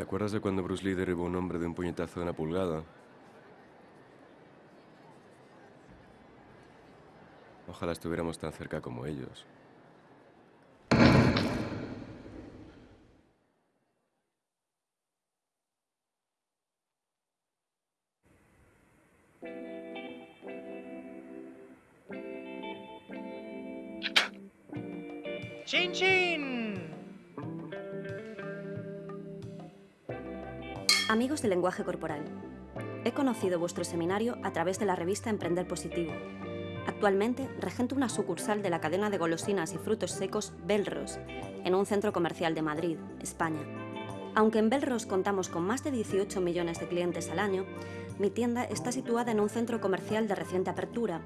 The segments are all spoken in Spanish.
¿Te acuerdas de cuando Bruce Lee derribó a un hombre de un puñetazo de una pulgada? Ojalá estuviéramos tan cerca como ellos. Corporal, he conocido vuestro seminario a través de la revista Emprender Positivo. Actualmente regento una sucursal de la cadena de golosinas y frutos secos Belros, en un centro comercial de Madrid, España. Aunque en Belros contamos con más de 18 millones de clientes al año, mi tienda está situada en un centro comercial de reciente apertura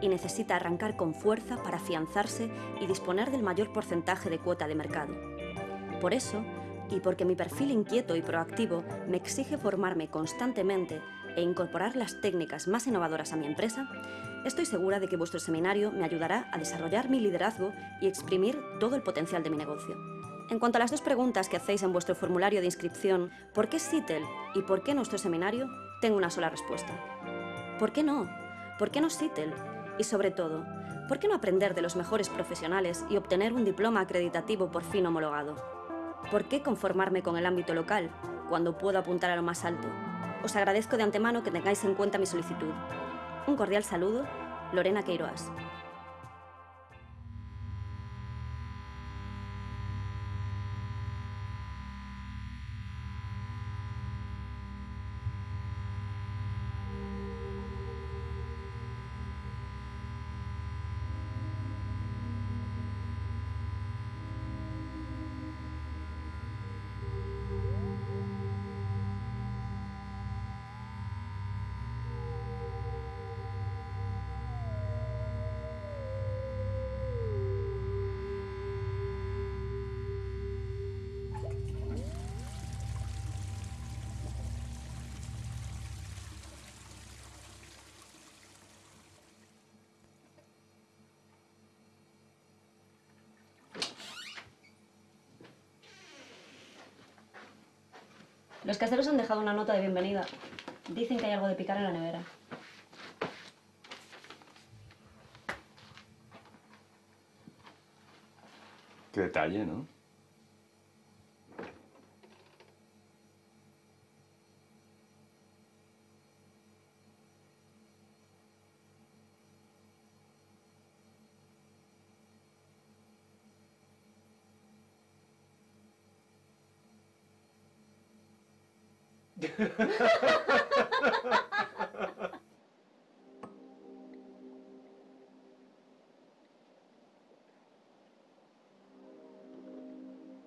y necesita arrancar con fuerza para afianzarse y disponer del mayor porcentaje de cuota de mercado. Por eso, y porque mi perfil inquieto y proactivo me exige formarme constantemente e incorporar las técnicas más innovadoras a mi empresa, estoy segura de que vuestro seminario me ayudará a desarrollar mi liderazgo y exprimir todo el potencial de mi negocio. En cuanto a las dos preguntas que hacéis en vuestro formulario de inscripción, ¿por qué SITEL y por qué nuestro seminario? Tengo una sola respuesta. ¿Por qué no? ¿Por qué no SITEL? Y sobre todo, ¿por qué no aprender de los mejores profesionales y obtener un diploma acreditativo por fin homologado? ¿Por qué conformarme con el ámbito local cuando puedo apuntar a lo más alto? Os agradezco de antemano que tengáis en cuenta mi solicitud. Un cordial saludo, Lorena Queiroas. Los caseros han dejado una nota de bienvenida. Dicen que hay algo de picar en la nevera. Qué detalle, ¿no?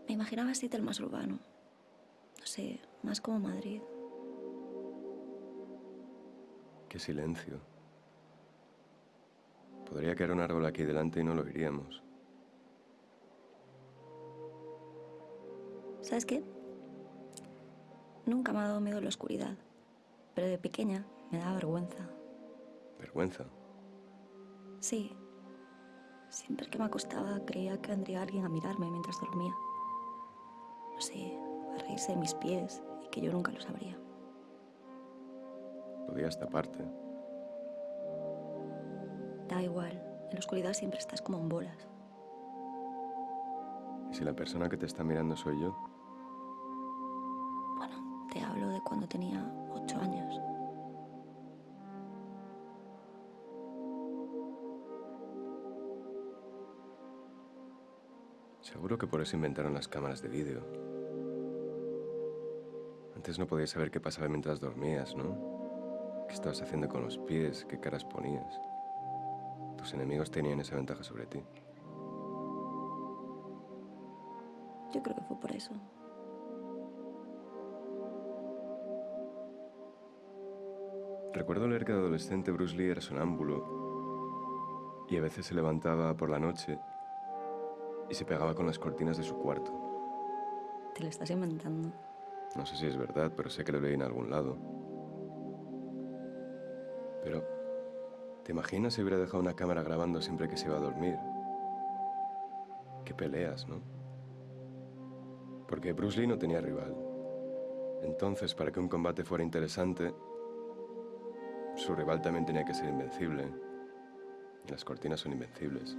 Me imaginaba Seattle más urbano. No sé, más como Madrid. Qué silencio. Podría caer un árbol aquí delante y no lo oiríamos. ¿Sabes qué? Nunca me ha dado miedo la oscuridad, pero de pequeña me daba vergüenza. ¿Vergüenza? Sí. Siempre que me acostaba creía que vendría alguien a mirarme mientras dormía. No sé, a reírse de mis pies y que yo nunca lo sabría. Podías taparte. Da igual, en la oscuridad siempre estás como en bolas. ¿Y si la persona que te está mirando soy yo? Cuando tenía ocho años. Seguro que por eso inventaron las cámaras de vídeo. Antes no podías saber qué pasaba mientras dormías, ¿no? ¿Qué estabas haciendo con los pies? ¿Qué caras ponías? Tus enemigos tenían esa ventaja sobre ti. Yo creo que fue por eso. Recuerdo leer que de adolescente Bruce Lee era sonámbulo y a veces se levantaba por la noche y se pegaba con las cortinas de su cuarto. Te lo estás inventando. No sé si es verdad, pero sé que lo leí en algún lado. Pero, ¿te imaginas si hubiera dejado una cámara grabando siempre que se iba a dormir? Qué peleas, ¿no? Porque Bruce Lee no tenía rival. Entonces, para que un combate fuera interesante, su rival también tenía que ser invencible. Y las cortinas son invencibles.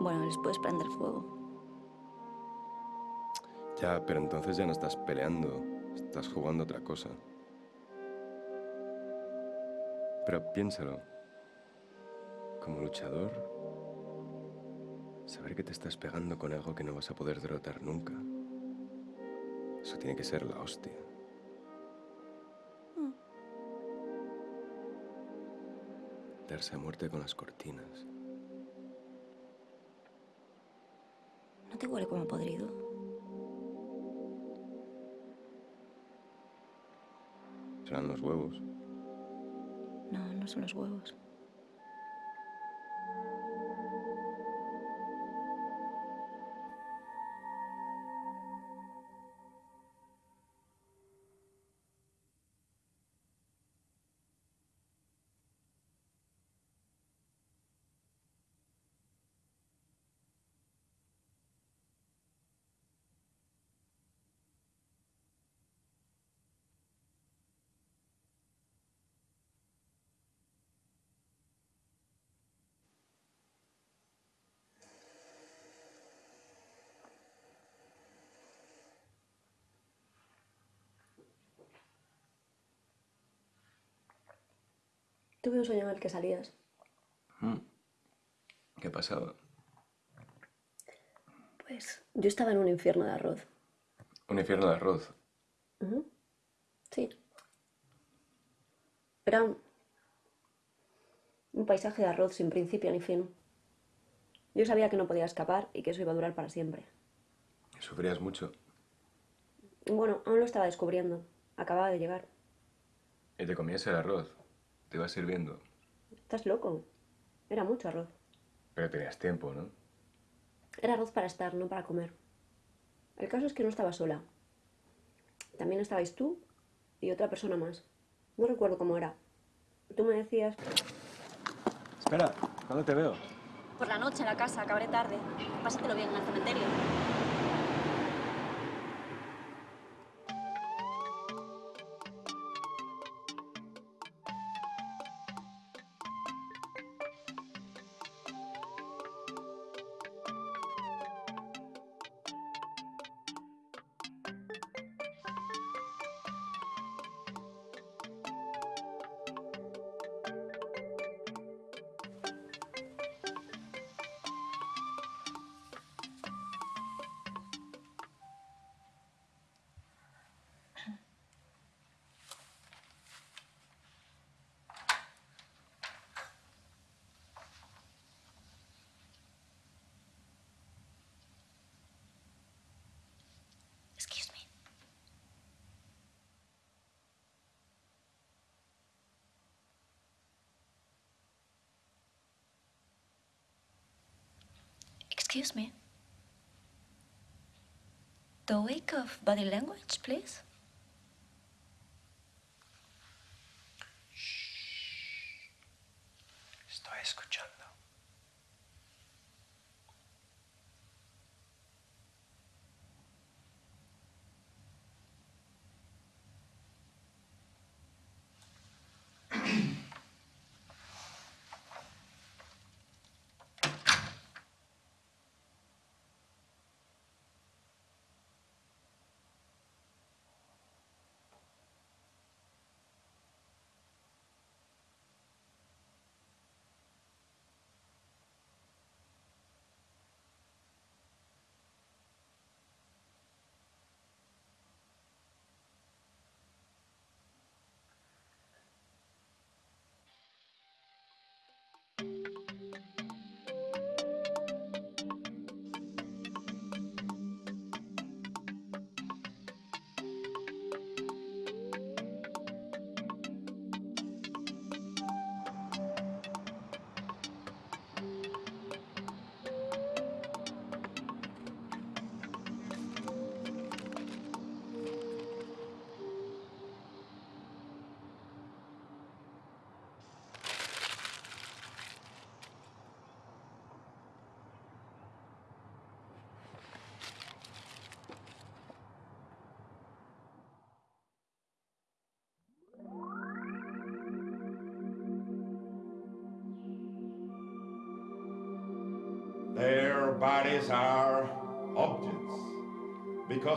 Bueno, les puedes prender fuego. Ya, pero entonces ya no estás peleando, estás jugando otra cosa. Pero piénsalo. Como luchador, saber que te estás pegando con algo que no vas a poder derrotar nunca. Eso tiene que ser la hostia. Darse a muerte con las cortinas. ¿No te huele como podrido? Serán los huevos. No, no son los huevos. Tuve un sueño en el que salías. Mm. ¿Qué pasaba? Pues yo estaba en un infierno de arroz. Un infierno de arroz. Sí. Era un, un paisaje de arroz sin principio ni fin. Yo sabía que no podía escapar y que eso iba a durar para siempre. ¿Sufrías mucho? Bueno, aún lo estaba descubriendo. Acababa de llegar. ¿Y te comías el arroz? ¿Te ibas sirviendo? ¿Estás loco? Era mucho arroz. Pero tenías tiempo, ¿no? Era arroz para estar, no para comer. El caso es que no estaba sola. También estabais tú y otra persona más. No recuerdo cómo era. Tú me decías... Espera, ¿cuándo te veo? Por la noche en la casa, acabaré tarde. Pásatelo bien en el cementerio. Excuse me. The wake of body language, please.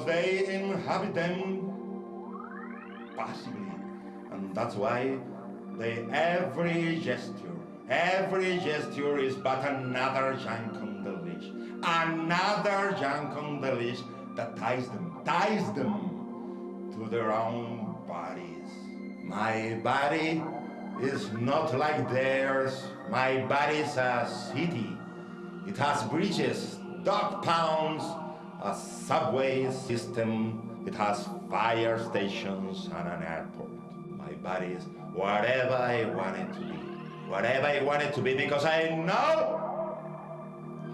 They inhabit them passively. And that's why they every gesture, every gesture is but another jank on the leash. Another jank on the leash that ties them, ties them to their own bodies. My body is not like theirs. My body's a city. It has bridges, dog pounds, a subway system. It has fire stations and an airport. My body is whatever I want it to be. Whatever I want it to be because I know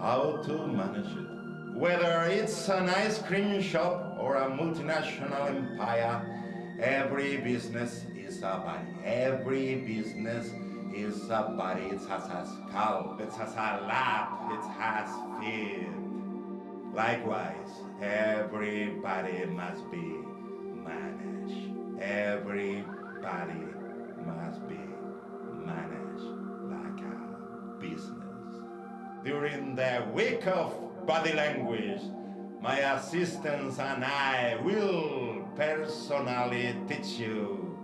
how to manage it. Whether it's an ice cream shop or a multinational empire, every business is a body. Every business is a body. It has a scalp, it has a lap, it has feet. Likewise, everybody must be managed. Everybody must be managed like a business. During the week of body language, my assistants and I will personally teach you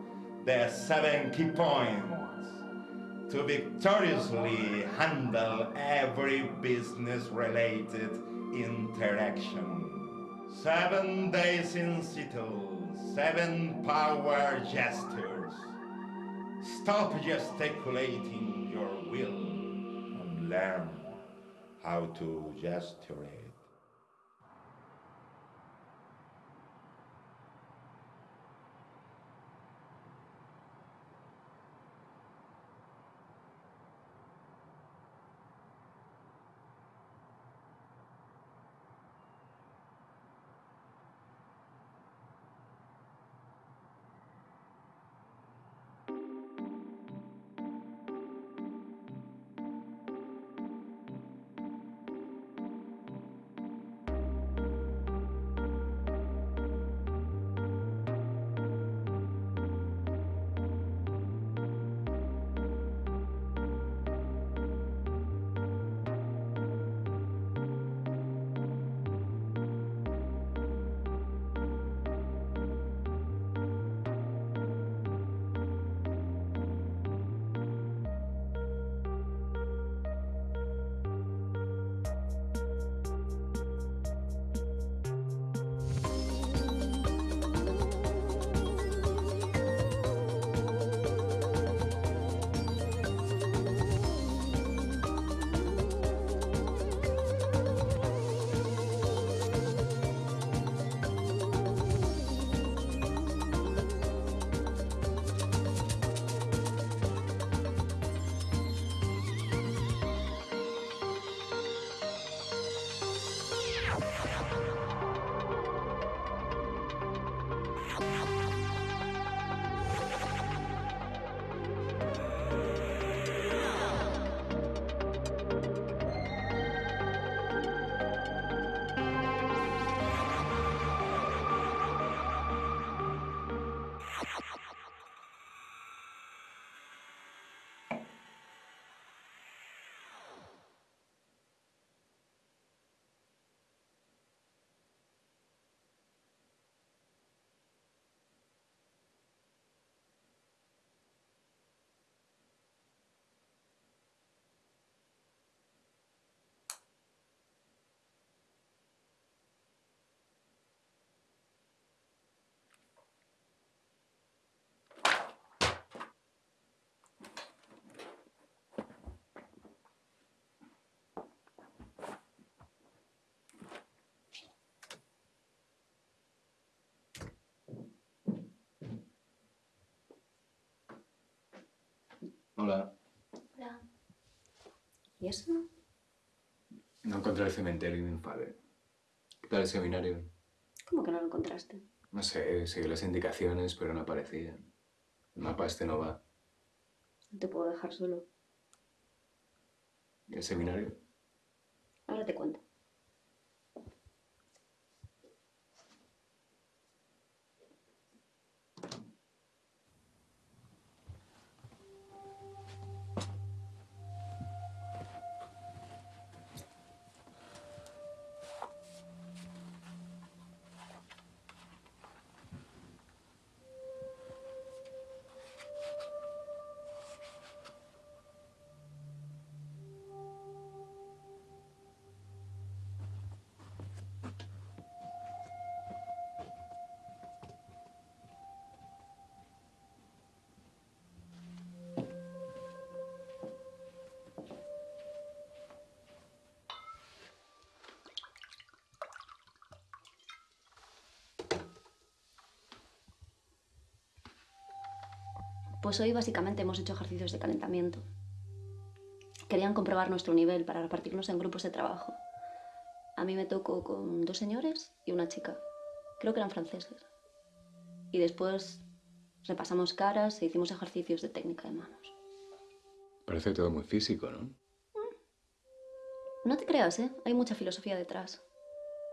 the seven key points to victoriously handle every business related interaction. Seven days in Seattle, seven power gestures. Stop gesticulating your will and learn how to gesturate. Hola. Hola. ¿Y eso? No encontré el cementerio y me enfadé. ¿Qué tal el seminario? ¿Cómo que no lo encontraste? No sé, seguí las indicaciones, pero no aparecía. El mapa este no va. No te puedo dejar solo. ¿Y el seminario? Ahora te cuento. Pues hoy básicamente hemos hecho ejercicios de calentamiento. Querían comprobar nuestro nivel para repartirnos en grupos de trabajo. A mí me tocó con dos señores y una chica. Creo que eran franceses. Y después repasamos caras e hicimos ejercicios de técnica de manos. Parece todo muy físico, ¿no? No te creas, ¿eh? Hay mucha filosofía detrás.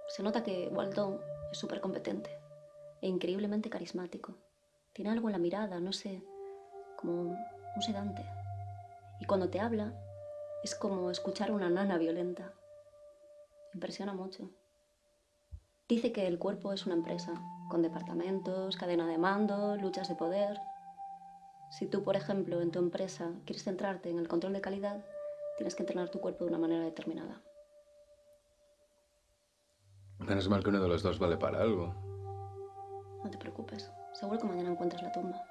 Se nota que Waldon es súper competente e increíblemente carismático. Tiene algo en la mirada, no sé, como un sedante. Y cuando te habla, es como escuchar a una nana violenta. Impresiona mucho. Dice que el cuerpo es una empresa, con departamentos, cadena de mando, luchas de poder. Si tú, por ejemplo, en tu empresa quieres centrarte en el control de calidad, tienes que entrenar tu cuerpo de una manera determinada. Menos mal que uno de los dos vale para algo. No te preocupes, seguro que mañana encuentras la tumba.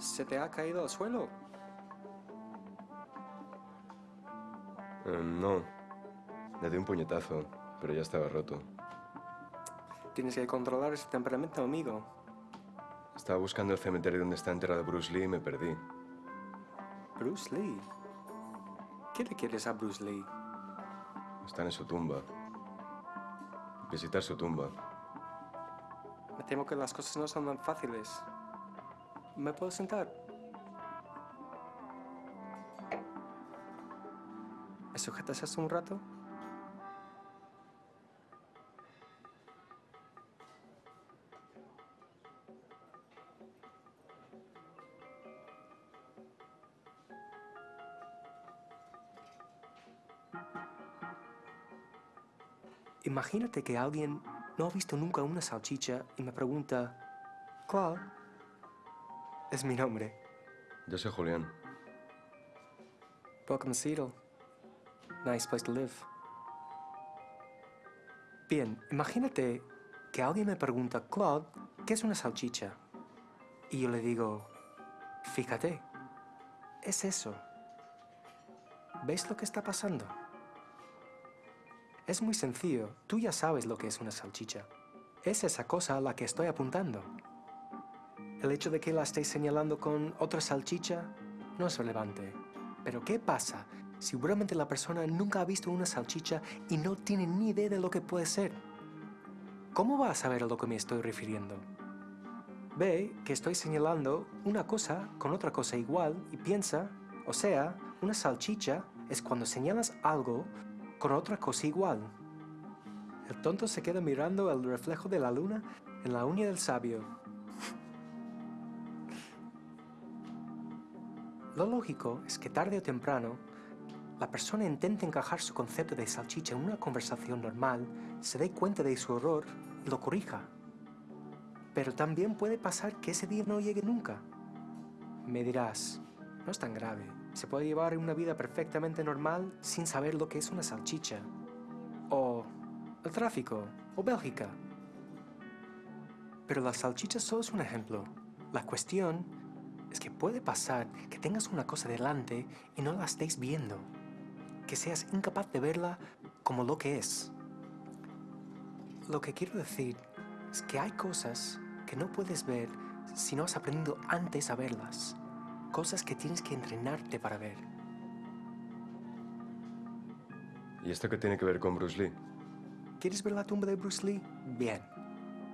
¿Se te ha caído al suelo? Eh, no. Le di un puñetazo, pero ya estaba roto. Tienes que controlar ese temperamento, amigo. Estaba buscando el cementerio donde está enterrado Bruce Lee y me perdí. Bruce Lee. ¿Qué le quieres a Bruce Lee? Está en su tumba. Visitar su tumba. Me temo que las cosas no son tan fáciles. ¿Me puedo sentar? ¿Me esto un rato? Imagínate que alguien no ha visto nunca una salchicha y me pregunta, ¿cuál? Es mi nombre. Yo soy Julián. Welcome to Seattle. Nice place to live. Bien, imagínate que alguien me pregunta, Claude, ¿qué es una salchicha? Y yo le digo, fíjate, es eso. ¿Ves lo que está pasando? Es muy sencillo. Tú ya sabes lo que es una salchicha. Es esa cosa a la que estoy apuntando. El hecho de que la estéis señalando con otra salchicha no es relevante. Pero ¿qué pasa si la persona nunca ha visto una salchicha y no tiene ni idea de lo que puede ser? ¿Cómo va a saber a lo que me estoy refiriendo? Ve que estoy señalando una cosa con otra cosa igual y piensa, o sea, una salchicha es cuando señalas algo con otra cosa igual. El tonto se queda mirando el reflejo de la luna en la uña del sabio. Lo lógico es que tarde o temprano la persona intente encajar su concepto de salchicha en una conversación normal, se dé cuenta de su error y lo corrija. Pero también puede pasar que ese día no llegue nunca. Me dirás, no es tan grave. Se puede llevar una vida perfectamente normal sin saber lo que es una salchicha. O el tráfico. O Bélgica. Pero la salchicha solo es un ejemplo. La cuestión es que puede pasar que tengas una cosa delante y no la estéis viendo. Que seas incapaz de verla como lo que es. Lo que quiero decir es que hay cosas que no puedes ver si no has aprendido antes a verlas. Cosas que tienes que entrenarte para ver. ¿Y esto qué tiene que ver con Bruce Lee? ¿Quieres ver la tumba de Bruce Lee? Bien.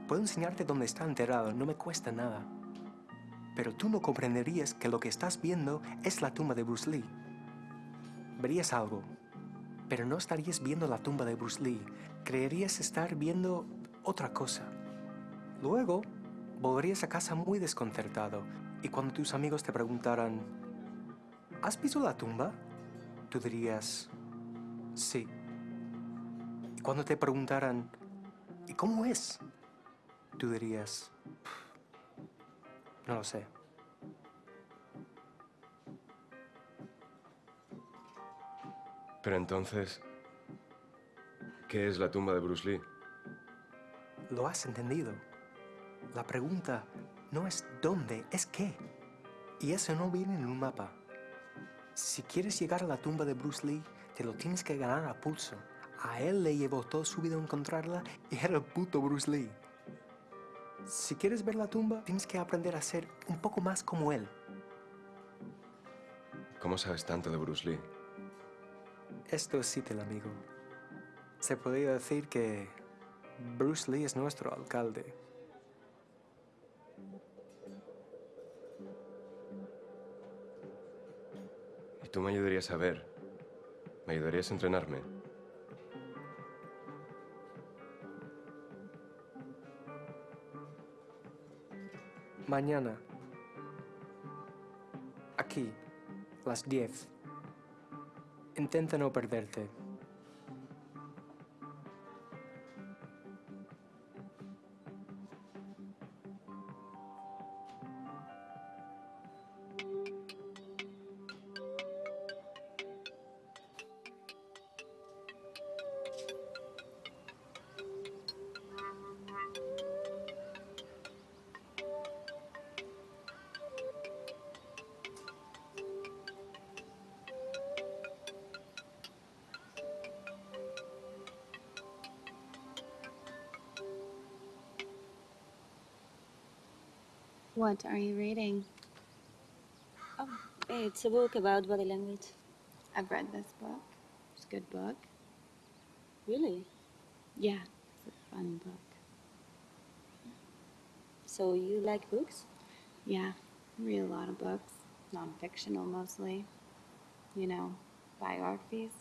Puedo enseñarte dónde está enterrado, no me cuesta nada. Pero tú no comprenderías que lo que estás viendo es la tumba de Bruce Lee. Verías algo, pero no estarías viendo la tumba de Bruce Lee. Creerías estar viendo otra cosa. Luego, volverías a casa muy desconcertado y cuando tus amigos te preguntaran, ¿has visto la tumba? Tú dirías, sí. Y cuando te preguntaran, ¿y cómo es? Tú dirías, no lo sé. Pero entonces, ¿qué es la tumba de Bruce Lee? Lo has entendido. La pregunta no es dónde, es qué. Y eso no viene en un mapa. Si quieres llegar a la tumba de Bruce Lee, te lo tienes que ganar a pulso. A él le llevó toda su vida encontrarla y era el puto Bruce Lee. Si quieres ver la tumba, tienes que aprender a ser un poco más como él. ¿Cómo sabes tanto de Bruce Lee? Esto es el amigo. Se podría decir que Bruce Lee es nuestro alcalde. Y tú me ayudarías a ver. ¿Me ayudarías a entrenarme? Mañana. Aquí, las 10. Intenta no perderte. What are you reading? Oh, it's a book about body language. I've read this book. It's a good book. Really? Yeah, it's a fun book. So you like books? Yeah, I read a lot of books, non-fictional mostly. You know, biographies,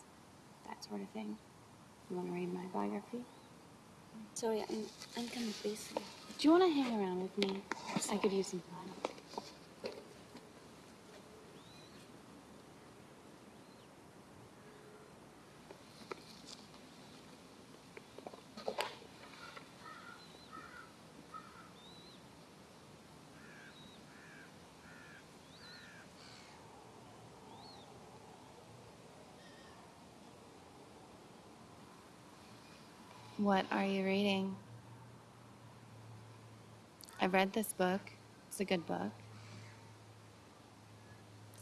that sort of thing. You want to read my biography? Sorry, I'm, I'm kind of busy. Do you want to hang around with me? I could use some fun. What are you reading? I've read this book. It's a good book.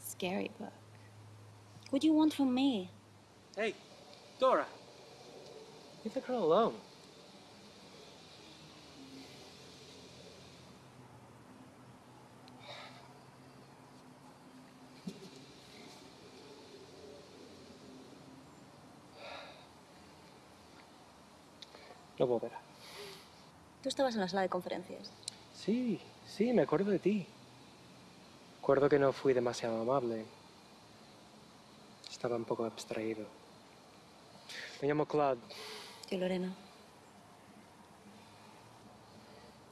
Scary book. What do you want from me? Hey, Dora. Leave the girl alone. No puedo ver. Tú estabas en la sala de conferencias. Sí, sí, me acuerdo de ti. Recuerdo que no fui demasiado amable. Estaba un poco abstraído. Me llamo Claude. Yo, Lorena.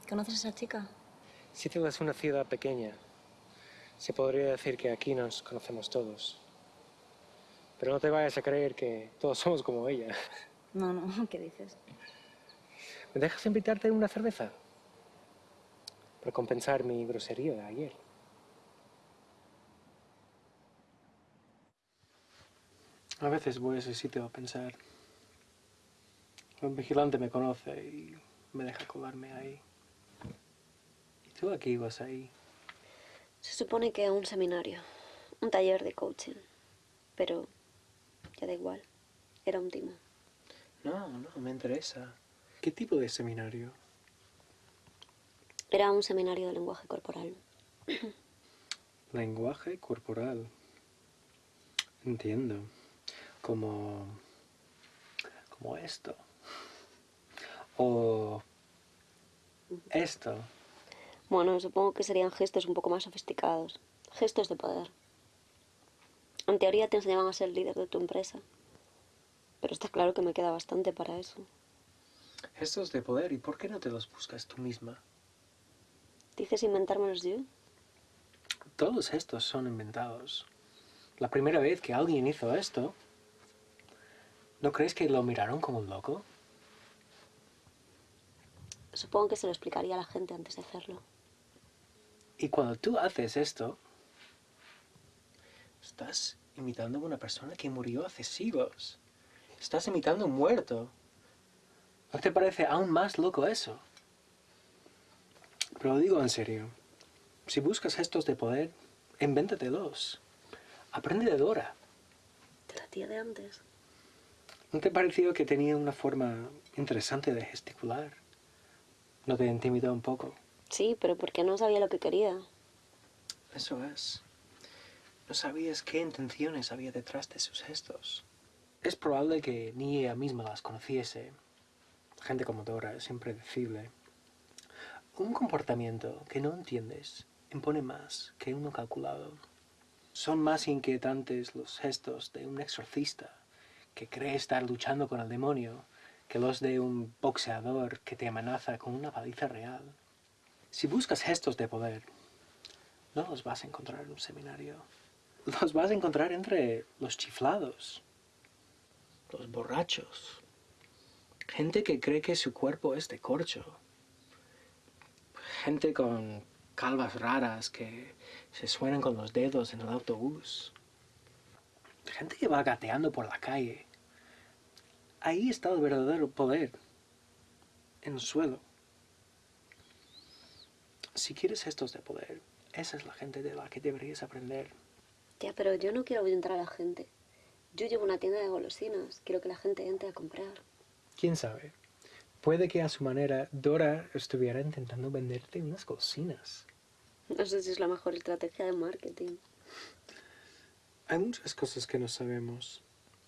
¿Conoces a esa chica? Seattle es una ciudad pequeña. Se podría decir que aquí nos conocemos todos. Pero no te vayas a creer que todos somos como ella. No, no, ¿qué dices? ¿Me dejas invitarte a una cerveza? Para compensar mi grosería de ayer. A veces voy a ese sitio a pensar. Un vigilante me conoce y me deja colarme ahí. ¿Y tú aquí ibas ahí? Se supone que a un seminario, un taller de coaching. Pero ya da igual. Era un timo. No, no, me interesa. ¿Qué tipo de seminario? Era un seminario de lenguaje corporal. Lenguaje corporal. Entiendo. Como... como esto. O... esto. Bueno, supongo que serían gestos un poco más sofisticados. Gestos de poder. En teoría te enseñaban a ser líder de tu empresa. Pero está claro que me queda bastante para eso. Gestos de poder, ¿y por qué no te los buscas tú misma? ¿Dices inventármelos yo? Todos estos son inventados. La primera vez que alguien hizo esto, ¿no crees que lo miraron como un loco? Supongo que se lo explicaría a la gente antes de hacerlo. Y cuando tú haces esto, estás imitando a una persona que murió hace siglos. Estás imitando a un muerto. ¿No te parece aún más loco eso? Pero lo digo en serio. Si buscas gestos de poder, invéntatelos. Aprende de Dora. De la tía de antes. ¿No te pareció que tenía una forma interesante de gesticular? ¿No te intimidó un poco? Sí, pero porque no sabía lo que quería. Eso es. No sabías qué intenciones había detrás de sus gestos. Es probable que ni ella misma las conociese. Gente como Dora es impredecible. Un comportamiento que no entiendes impone más que uno calculado. Son más inquietantes los gestos de un exorcista que cree estar luchando con el demonio que los de un boxeador que te amenaza con una paliza real. Si buscas gestos de poder, no los vas a encontrar en un seminario. Los vas a encontrar entre los chiflados, los borrachos, gente que cree que su cuerpo es de corcho, gente con calvas raras que se suenan con los dedos en el autobús, gente que va gateando por la calle. Ahí está el verdadero poder, en el suelo. Si quieres gestos de poder, esa es la gente de la que deberías aprender. Tía, pero yo no quiero ahuyentar a la gente. Yo llevo una tienda de golosinas. Quiero que la gente entre a comprar. ¿Quién sabe? Puede que a su manera Dora estuviera intentando venderte unas golosinas. No sé si es la mejor estrategia de marketing. Hay muchas cosas que no sabemos,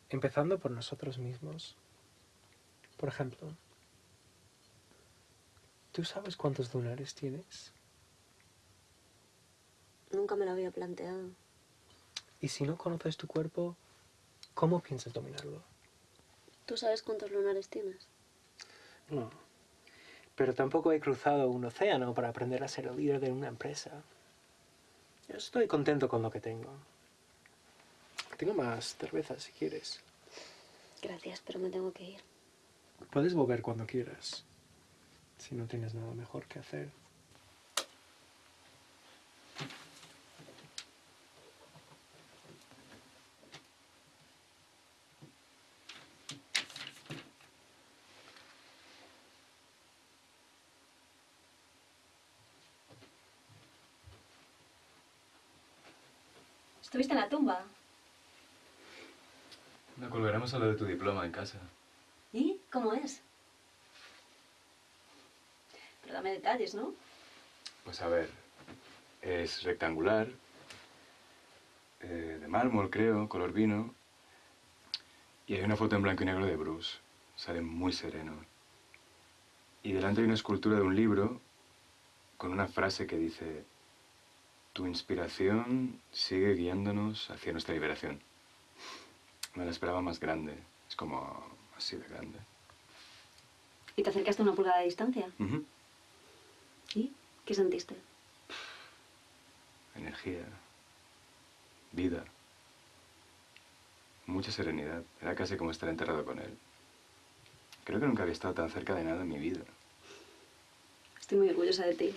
empezando por nosotros mismos. Por ejemplo, ¿tú sabes cuántos lunares tienes? Nunca me lo había planteado. Y si no conoces tu cuerpo, ¿cómo piensas dominarlo? ¿Tú sabes cuántos lunares tienes? No. Pero tampoco he cruzado un océano para aprender a ser el líder de una empresa. Yo estoy contento con lo que tengo. Tengo más cerveza si quieres. Gracias, pero me tengo que ir. Puedes volver cuando quieras, si no tienes nada mejor que hacer. ¿Estuviste en la tumba? No colgaremos a lo de tu diploma en casa. ¿Y cómo es? Pero dame detalles, ¿no? Pues a ver, es rectangular, eh, de mármol creo, color vino, y hay una foto en blanco y negro de Bruce. Sale muy sereno. Y delante hay una escultura de un libro con una frase que dice, tu inspiración sigue guiándonos hacia nuestra liberación. Me la esperaba más grande, es como así de grande. ¿Y te acercaste a una pulgada de distancia? ¿Y qué sentiste? Energía, vida, mucha serenidad. Era casi como estar enterrado con él. Creo que nunca había estado tan cerca de nada en mi vida. Estoy muy orgullosa de ti.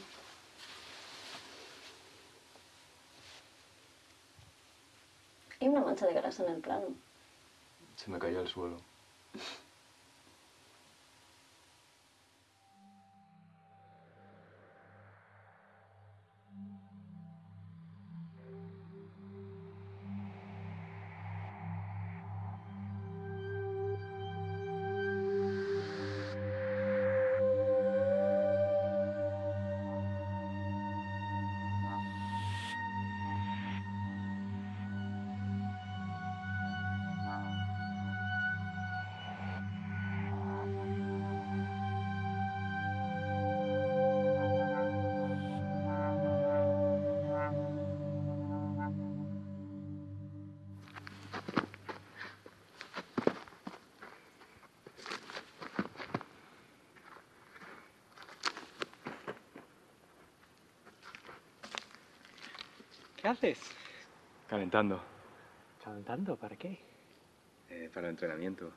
Una mancha de grasa en el plano. Se me cayó al suelo. Haces? Calentando. ¿Calentando? ¿Para qué? Eh, para el entrenamiento.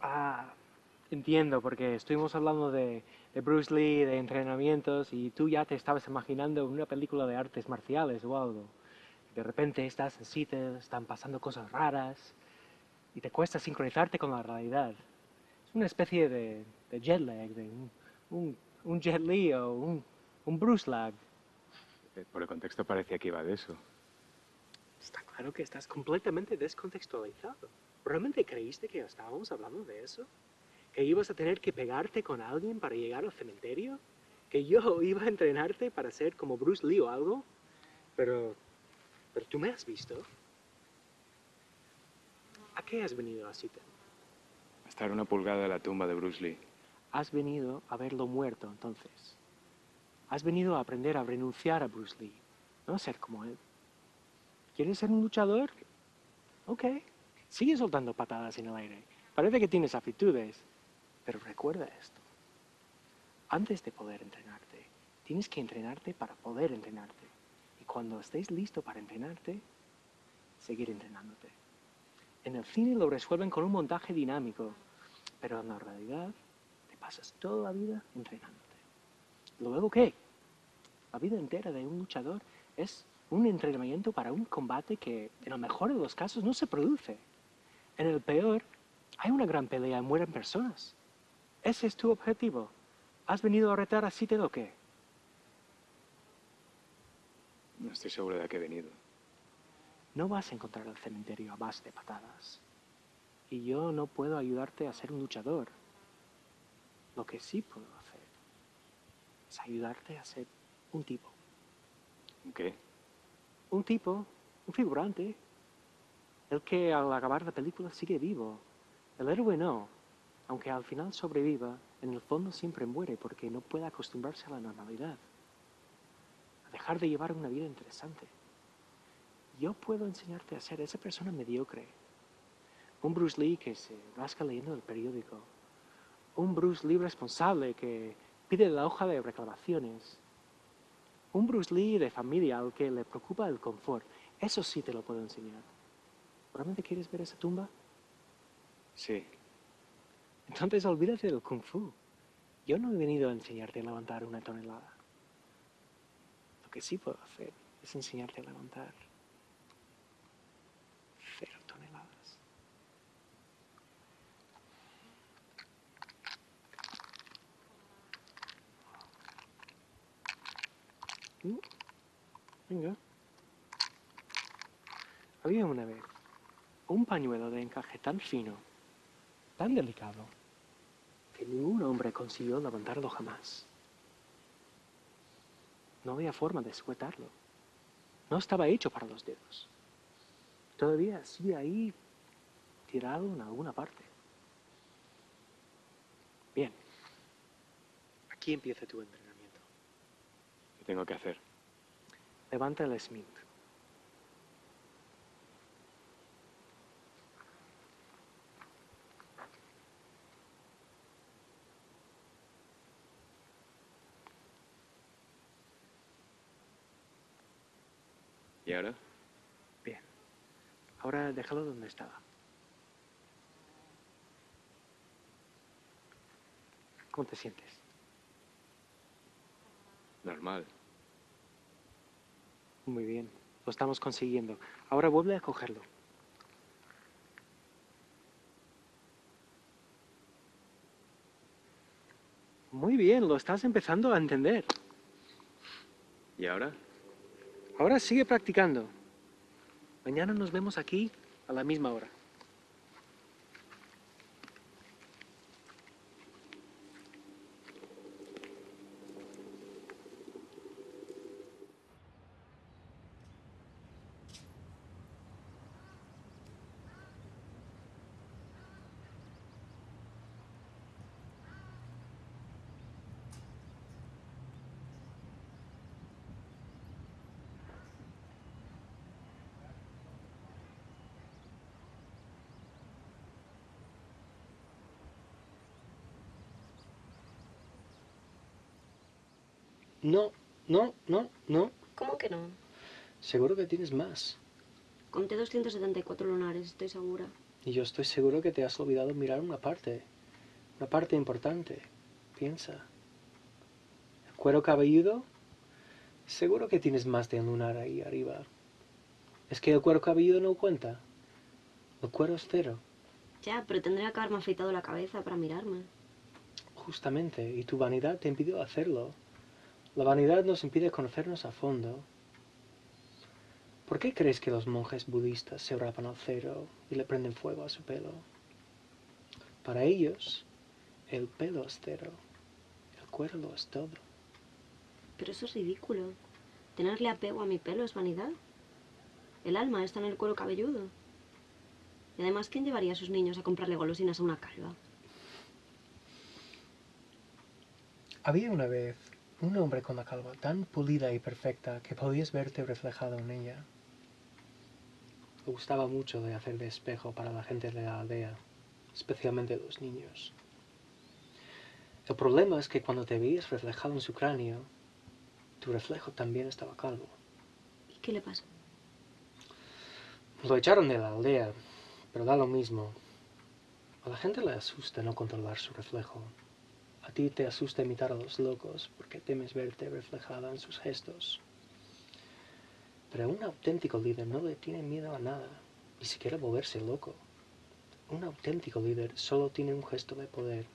Ah, entiendo, porque estuvimos hablando de, de Bruce Lee, de entrenamientos, y tú ya te estabas imaginando una película de artes marciales o algo. De repente estás en sitio, están pasando cosas raras, y te cuesta sincronizarte con la realidad. Es una especie de, de jet lag, de un, un, un Jet Li o un, un Bruce lag. Eh, por el contexto parecía que iba de eso. Está claro que estás completamente descontextualizado. ¿Realmente creíste que estábamos hablando de eso? ¿Que ibas a tener que pegarte con alguien para llegar al cementerio? ¿Que yo iba a entrenarte para ser como Bruce Lee o algo? Pero... Pero tú me has visto. ¿A qué has venido a Seattle? A estar una pulgada de la tumba de Bruce Lee. Has venido a verlo muerto, entonces. Has venido a aprender a renunciar a Bruce Lee, no a ser como él. ¿Quieres ser un luchador? Ok. Sigue soltando patadas en el aire. Parece que tienes aptitudes. Pero recuerda esto. Antes de poder entrenarte, tienes que entrenarte para poder entrenarte. Y cuando estés listo para entrenarte, seguir entrenándote. En el cine lo resuelven con un montaje dinámico, pero en la realidad te pasas toda la vida entrenándote. ¿Luego qué? La vida entera de un luchador es un entrenamiento para un combate que en el mejor de los casos no se produce. En el peor, hay una gran pelea y mueren personas. ¿Ese es tu objetivo? ¿Has venido a retar a Seattle o qué? No estoy seguro de a qué he venido. No vas a encontrar el cementerio a base de patadas. Y yo no puedo ayudarte a ser un luchador. Lo que sí puedo hacer es ayudarte a ser un tipo. ¿Qué? Un tipo, un figurante, el que al acabar la película sigue vivo. El héroe no, aunque al final sobreviva, en el fondo siempre muere porque no puede acostumbrarse a la normalidad, a dejar de llevar una vida interesante. Yo puedo enseñarte a ser esa persona mediocre. Un Bruce Lee que se rasca leyendo el periódico. Un Bruce Lee responsable que pide la hoja de reclamaciones. Un Bruce Lee de familia al que le preocupa el confort. Eso sí te lo puedo enseñar. ¿Realmente quieres ver esa tumba? Sí. Entonces olvídate del kung fu. Yo no he venido a enseñarte a levantar una tonelada. Lo que sí puedo hacer es enseñarte a levantar cero toneladas. Mm, Venga. Había una vez un pañuelo de encaje tan fino, tan delicado, que ningún hombre consiguió levantarlo jamás. No había forma de sujetarlo. No estaba hecho para los dedos. Todavía sigue ahí tirado en alguna parte. Bien. Aquí empieza tu entrenamiento. ¿Qué tengo que hacer? Levanta el Smith. ¿Y ahora? Bien. Ahora déjalo donde estaba. ¿Cómo te sientes? Normal. Muy bien, lo estamos consiguiendo. Ahora vuelve a cogerlo. Muy bien, lo estás empezando a entender. ¿Y ahora? Ahora sigue practicando. Mañana nos vemos aquí a la misma hora. No, no, no, no. ¿Cómo que no? Seguro que tienes más. Conté 274 lunares, estoy segura. Y yo estoy seguro que te has olvidado mirar una parte. Una parte importante. Piensa. El cuero cabelludo. Seguro que tienes más de un lunar ahí arriba. Es que el cuero cabelludo no cuenta. El cuero es cero. Ya, pero tendría que haberme afeitado la cabeza para mirarme. Justamente. Y tu vanidad te impidió hacerlo. La vanidad nos impide conocernos a fondo. ¿Por qué crees que los monjes budistas se rapan al cero y le prenden fuego a su pelo? Para ellos, el pelo es cero, el cuero lo es todo. Pero eso es ridículo. Tenerle apego a mi pelo es vanidad. El alma está en el cuero cabelludo. Y además, ¿quién llevaría a sus niños a comprarle golosinas a una calva? Había una vez un hombre con la calva tan pulida y perfecta que podías verte reflejado en ella. Le gustaba mucho de hacer de espejo para la gente de la aldea, especialmente los niños. El problema es que cuando te veías reflejado en su cráneo, tu reflejo también estaba calvo. ¿Y qué le pasa? Lo echaron de la aldea, pero da lo mismo. A la gente le asusta no controlar su reflejo. A ti te asusta imitar a los locos porque temes verte reflejada en sus gestos. Pero un auténtico líder no le tiene miedo a nada, ni siquiera volverse loco. Un auténtico líder solo tiene un gesto de poder.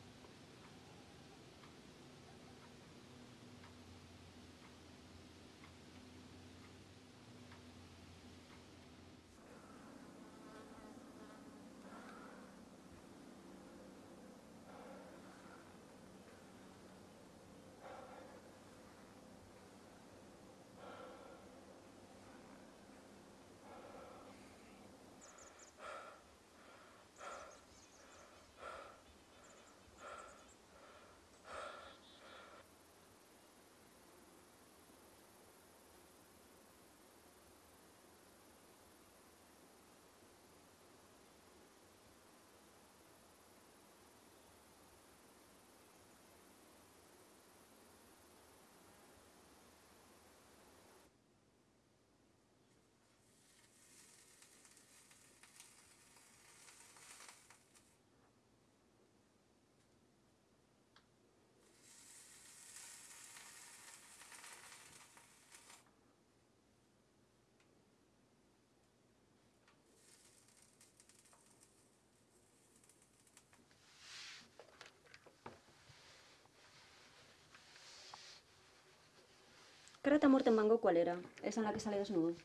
Karate a muerte en mango, ¿cuál era? ¿Esa en la que sale desnudo?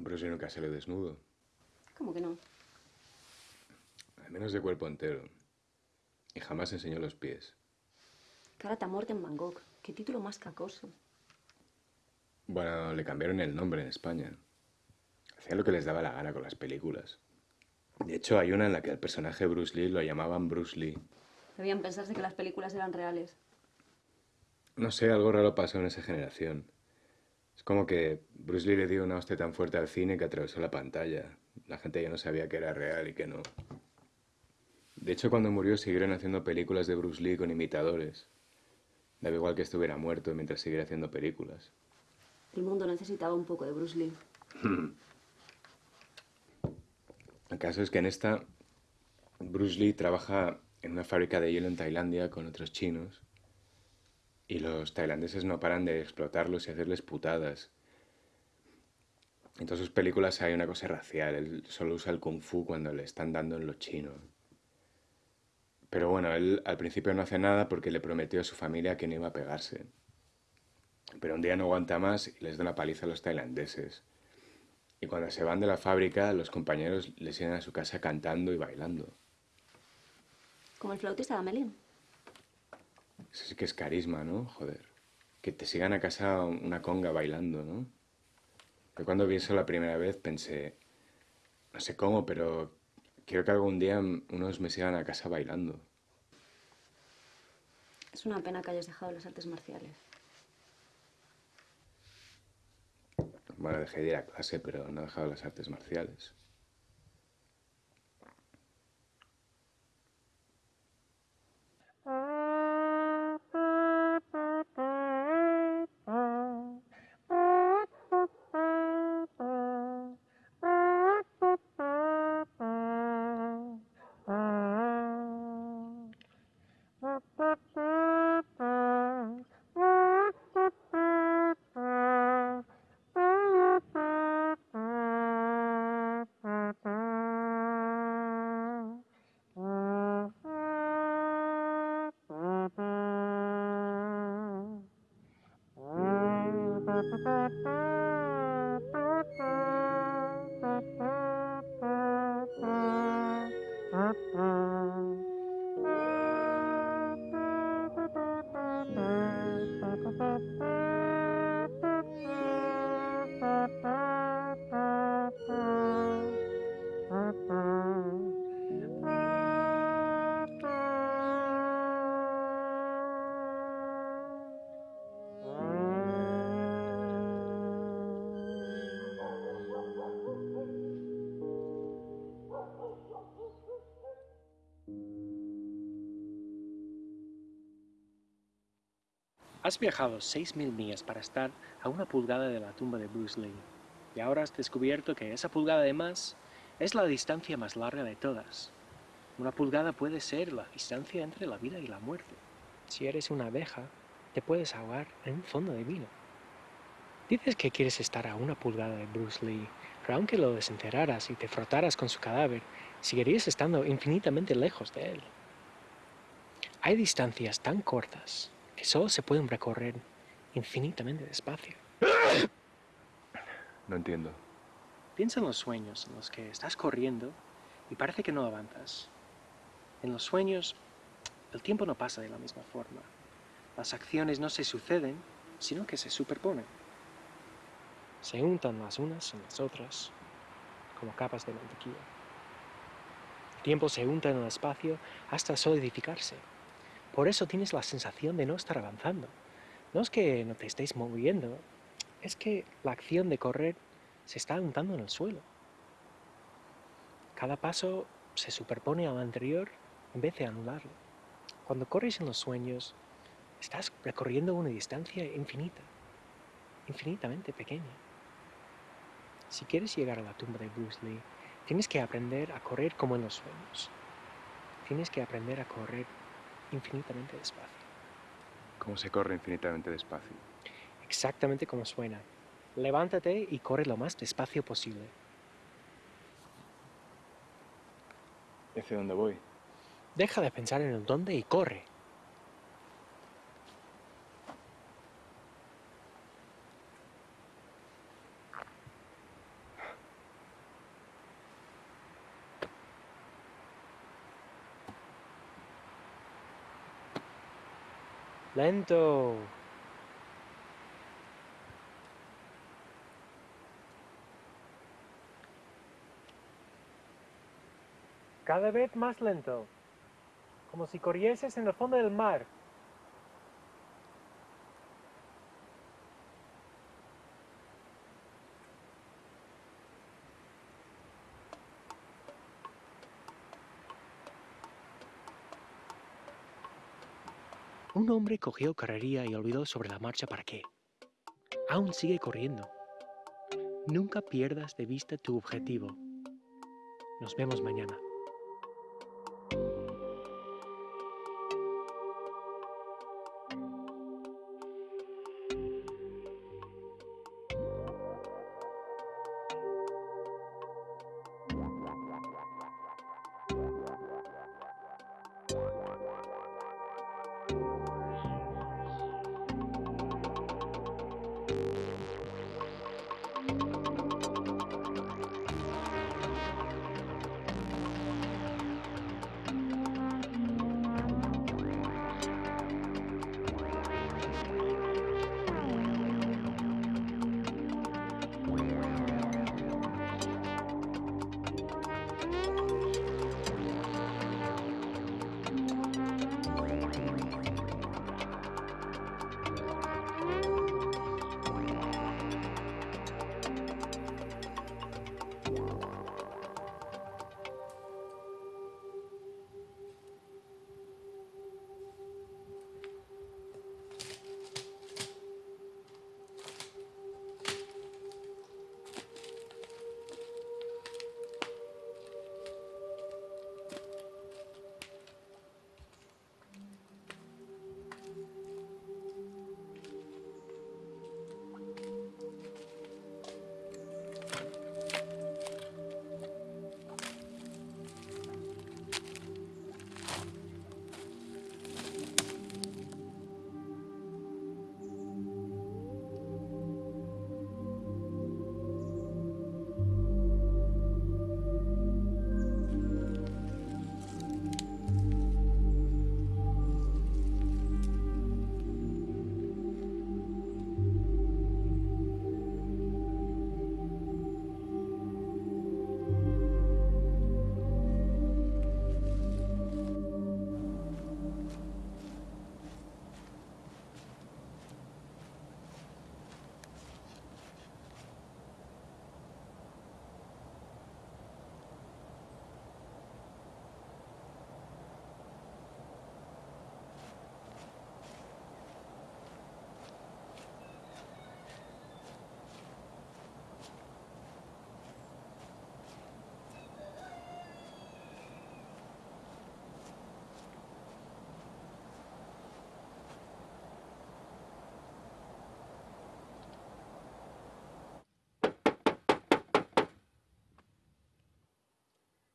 Bruce Lee nunca sale desnudo. ¿Cómo que no? Al menos de cuerpo entero. Y jamás enseñó los pies. Karate a muerte en Bangkok. Qué título más cacoso. Bueno, le cambiaron el nombre en España. Hacían lo que les daba la gana con las películas. De hecho, hay una en la que al personaje Bruce Lee lo llamaban Bruce Lee. Debían pensarse que las películas eran reales. No sé, algo raro pasó en esa generación. Es como que Bruce Lee le dio una hostia tan fuerte al cine que atravesó la pantalla. La gente ya no sabía que era real y que no. De hecho, cuando murió siguieron haciendo películas de Bruce Lee con imitadores. Daba igual que estuviera muerto mientras siguiera haciendo películas. El mundo necesitaba un poco de Bruce Lee. El caso es que en esta, Bruce Lee trabaja en una fábrica de hielo en Tailandia con otros chinos y los tailandeses no paran de explotarlos y hacerles putadas. En todas sus películas hay una cosa racial, él solo usa el kung fu cuando le están dando en lo chino. Pero bueno, él al principio no hace nada porque le prometió a su familia que no iba a pegarse. Pero un día no aguanta más y les da una paliza a los tailandeses. Y cuando se van de la fábrica, los compañeros les siguen a su casa cantando y bailando. Como el flautista de. Eso sí que es carisma, ¿no? Joder. Que te sigan a casa una conga bailando, ¿no? Yo cuando vi eso la primera vez pensé, no sé cómo, pero quiero que algún día unos me sigan a casa bailando. Es una pena que hayas dejado las artes marciales. Bueno, dejé de ir a clase, pero no he dejado las artes marciales. Has viajado 6.000 millas para estar a una pulgada de la tumba de Bruce Lee, y ahora has descubierto que esa pulgada de más es la distancia más larga de todas. Una pulgada puede ser la distancia entre la vida y la muerte. Si eres una abeja, te puedes ahogar en un fondo de vino. Dices que quieres estar a una pulgada de Bruce Lee, pero aunque lo desenterraras y te frotaras con su cadáver, seguirías estando infinitamente lejos de él. Hay distancias tan cortas que solo se pueden recorrer infinitamente despacio. No entiendo. Piensa en los sueños en los que estás corriendo y parece que no avanzas. En los sueños, el tiempo no pasa de la misma forma. Las acciones no se suceden, sino que se superponen. Se untan las unas en las otras, como capas de mantequilla. El tiempo se unta en el espacio hasta solidificarse. Por eso tienes la sensación de no estar avanzando. No es que no te estéis moviendo, es que la acción de correr se está untando en el suelo. Cada paso se superpone al anterior en vez de anularlo. Cuando corres en los sueños, estás recorriendo una distancia infinita, infinitamente pequeña. Si quieres llegar a la tumba de Bruce Lee, tienes que aprender a correr como en los sueños. Tienes que aprender a correr infinitamente despacio. ¿Cómo se corre infinitamente despacio? Exactamente como suena. Levántate y corre lo más despacio posible. ¿Y hacia dónde voy? Deja de pensar en el dónde y corre. Lento. Cada vez más lento, como si corrieses en el fondo del mar. Un hombre cogió carrería y olvidó sobre la marcha para qué. Aún sigue corriendo. Nunca pierdas de vista tu objetivo. Nos vemos mañana.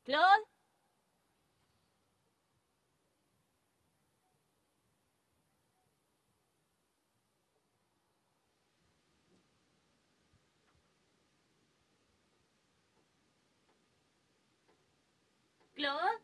Klar? Klar?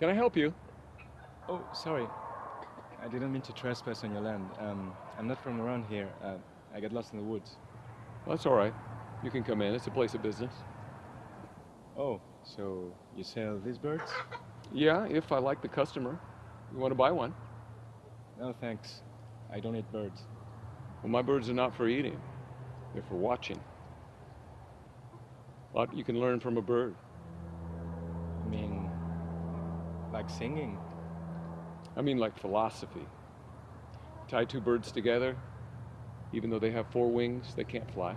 Can I help you? Oh, sorry. I didn't mean to trespass on your land. Um, I'm not from around here. Uh, I got lost in the woods. Well, that's all right. You can come in. It's a place of business. Oh, so you sell these birds? Yeah, if I like the customer. You want to buy one? No, thanks. I don't eat birds. Well, my birds are not for eating. They're for watching. A lot you can learn from a bird. I mean, like singing. I mean, like philosophy. Tie two birds together, even though they have four wings, they can't fly.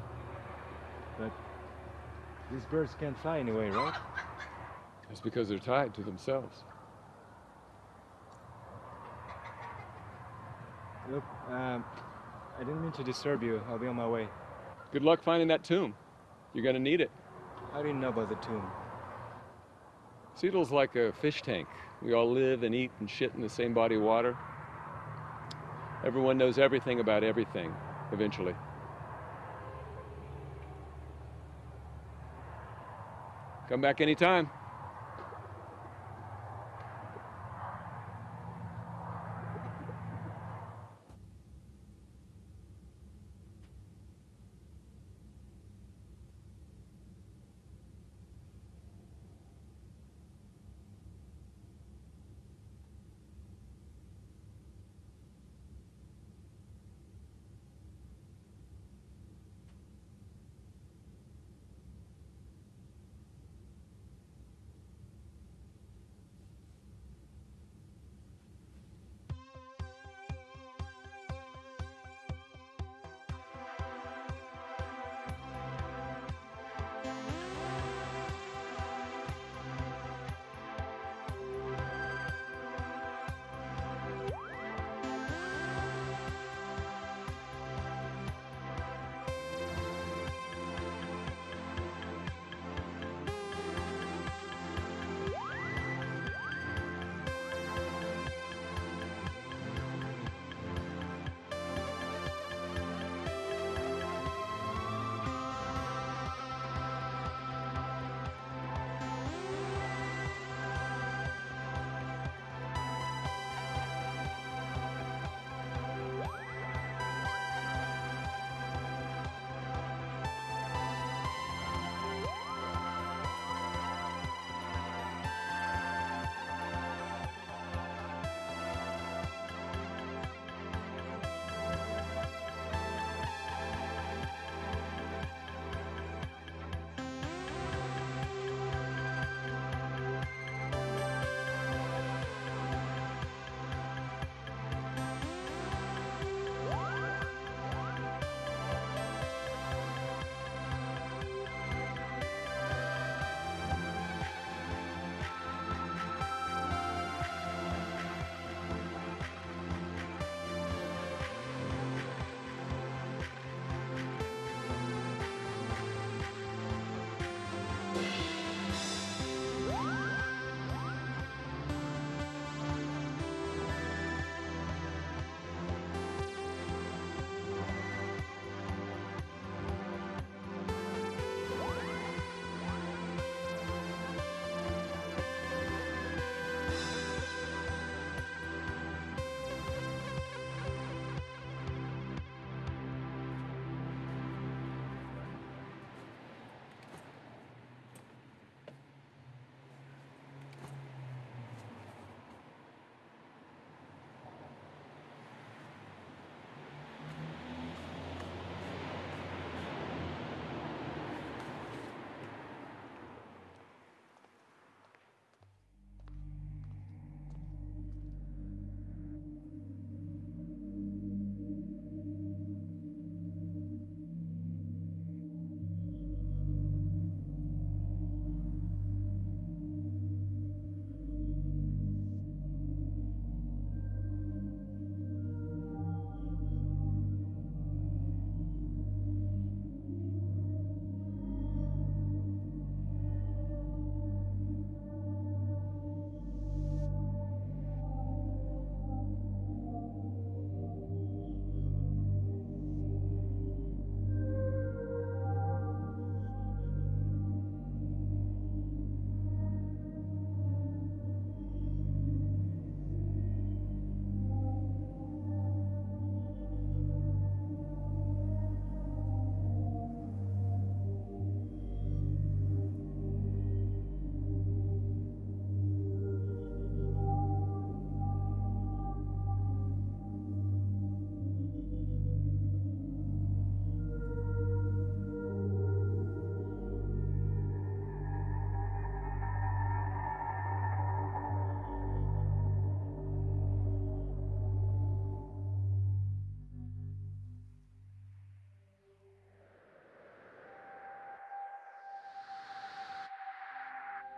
But these birds can't fly anyway, right? That's because they're tied to themselves. Look, um, I didn't mean to disturb you. I'll be on my way. Good luck finding that tomb. You're gonna need it. How do you know about the tomb? Seattle's like a fish tank. We all live and eat and shit in the same body of water. Everyone knows everything about everything, eventually. Come back anytime.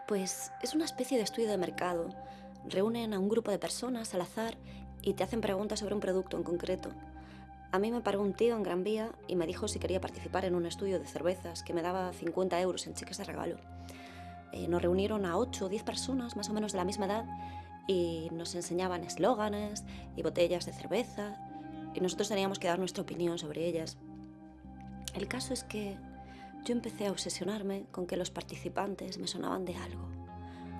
Pues es una especie de estudio de mercado. Reúnen a un grupo de personas al azar y te hacen preguntas sobre un producto en concreto. A mí me paró un tío en Gran Vía y me dijo si quería participar en un estudio de cervezas que me daba 50 euros en cheques de regalo. Eh, nos reunieron a 8 o 10 personas más o menos de la misma edad y nos enseñaban eslóganes y botellas de cerveza y nosotros teníamos que dar nuestra opinión sobre ellas. El caso es que yo empecé a obsesionarme con que los participantes me sonaban de algo,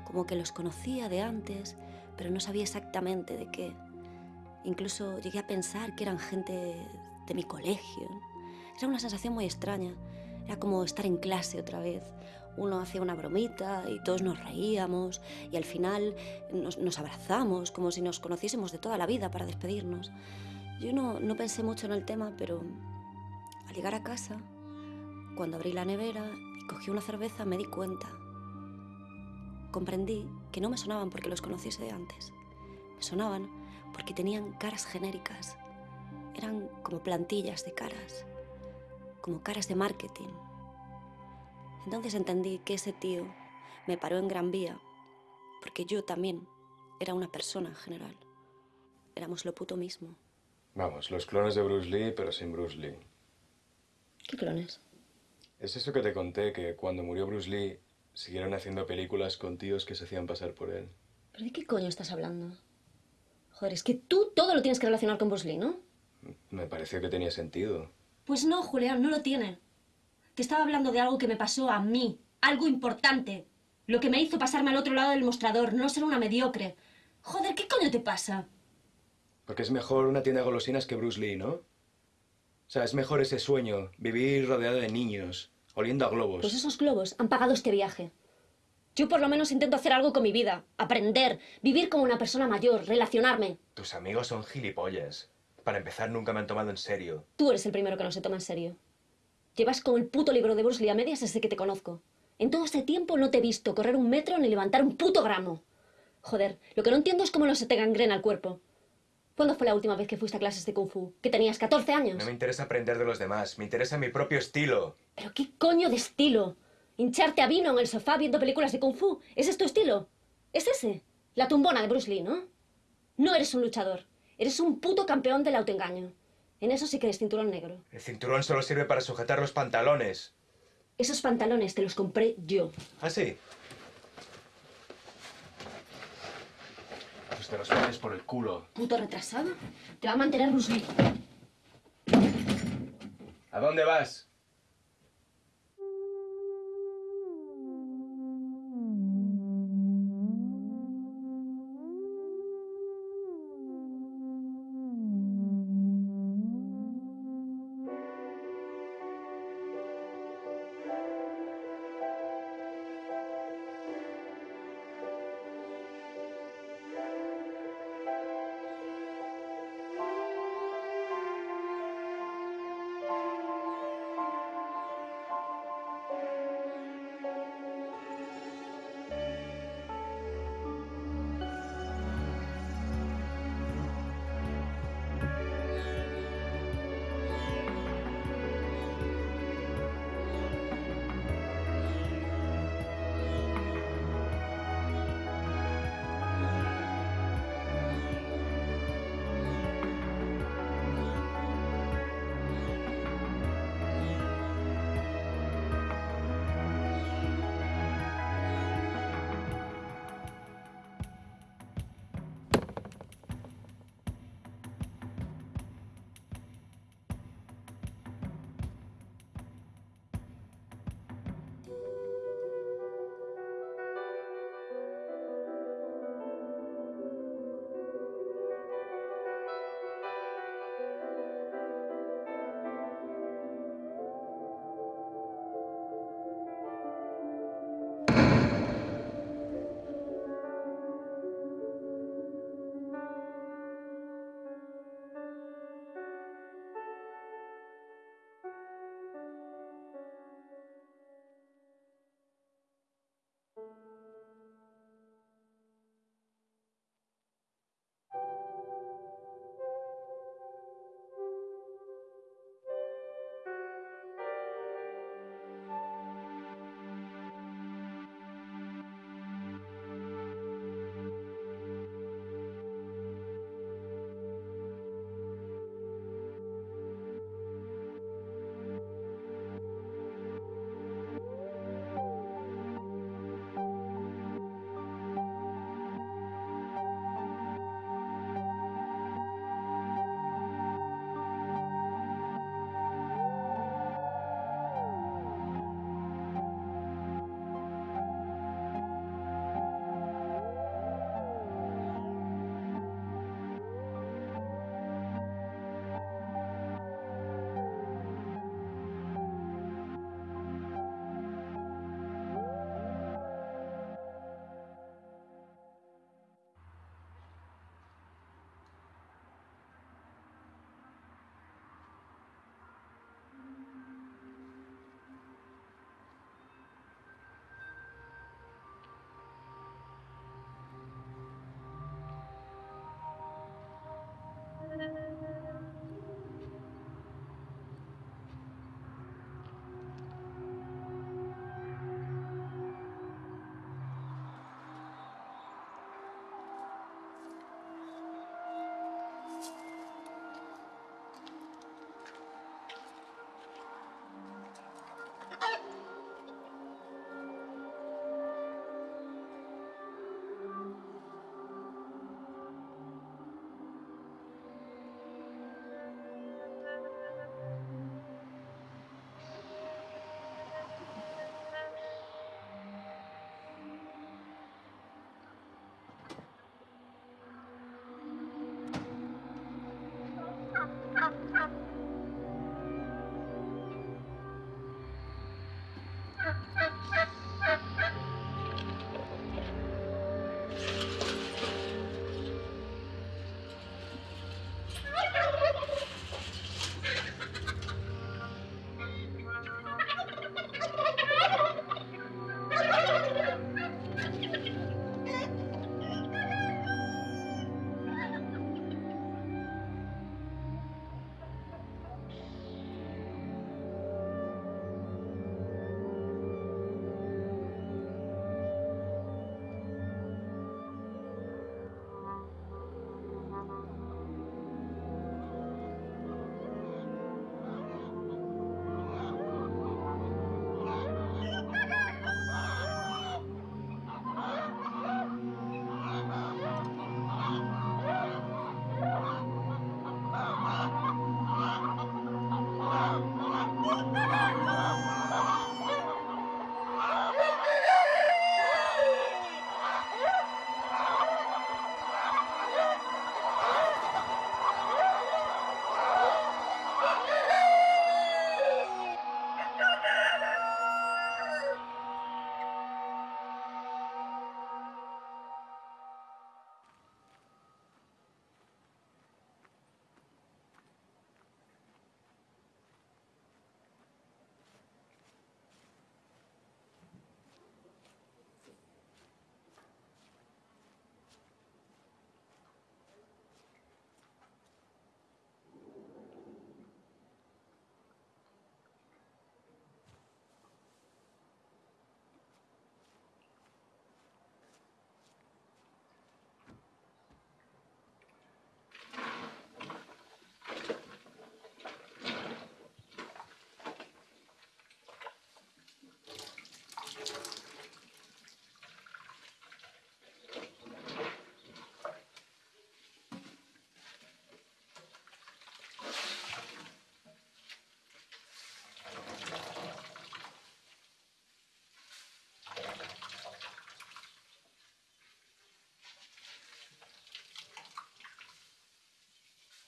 como que los conocía de antes, pero no sabía exactamente de qué. Incluso llegué a pensar que eran gente de mi colegio. Era una sensación muy extraña. Era como estar en clase otra vez. Uno hacía una bromita y todos nos reíamos y al final nos, abrazamos como si nos conociésemos de toda la vida para despedirnos. Yo no, no pensé mucho en el tema, pero al llegar a casa, cuando abrí la nevera y cogí una cerveza, me di cuenta. Comprendí que no me sonaban porque los conociese de antes. Me sonaban porque tenían caras genéricas. Eran como plantillas de caras, como caras de marketing. Entonces entendí que ese tío me paró en Gran Vía porque yo también era una persona en general. Éramos lo puto mismo. Vamos, los clones de Bruce Lee, pero sin Bruce Lee. ¿Qué clones? Es eso que te conté, que cuando murió Bruce Lee, siguieron haciendo películas con tíos que se hacían pasar por él. ¿Pero de qué coño estás hablando? Joder, es que tú todo lo tienes que relacionar con Bruce Lee, ¿no? Me pareció que tenía sentido. Pues no, Julián, no lo tiene. Te estaba hablando de algo que me pasó a mí, algo importante. Lo que me hizo pasarme al otro lado del mostrador, no ser una mediocre. Joder, ¿qué coño te pasa? Porque es mejor una tienda de golosinas que Bruce Lee, ¿no? O sea, es mejor ese sueño, vivir rodeado de niños, oliendo a globos. Pues esos globos han pagado este viaje. Yo por lo menos intento hacer algo con mi vida, aprender, vivir como una persona mayor, relacionarme. Tus amigos son gilipollas. Para empezar, nunca me han tomado en serio. Tú eres el primero que no se toma en serio. Llevas con el puto libro de Bruce Lee a medias desde que te conozco. En todo este tiempo no te he visto correr un metro ni levantar un puto gramo. Joder, lo que no entiendo es cómo no se te gangrena el cuerpo. ¿Cuándo fue la última vez que fuiste a clases de Kung Fu? ¿Que tenías 14 años? No me interesa aprender de los demás, me interesa mi propio estilo. ¿Pero qué coño de estilo? Hincharte a vino en el sofá viendo películas de Kung Fu. ¿Ese es tu estilo? ¿Es ese? La tumbona de Bruce Lee, ¿no? No eres un luchador. Eres un puto campeón del autoengaño. En eso sí que eres cinturón negro. El cinturón solo sirve para sujetar los pantalones. Esos pantalones te los compré yo. ¿Ah, sí? Pues te los pones por el culo. Puto retrasado. Te va a mantener Bruce Lee. ¿A dónde vas?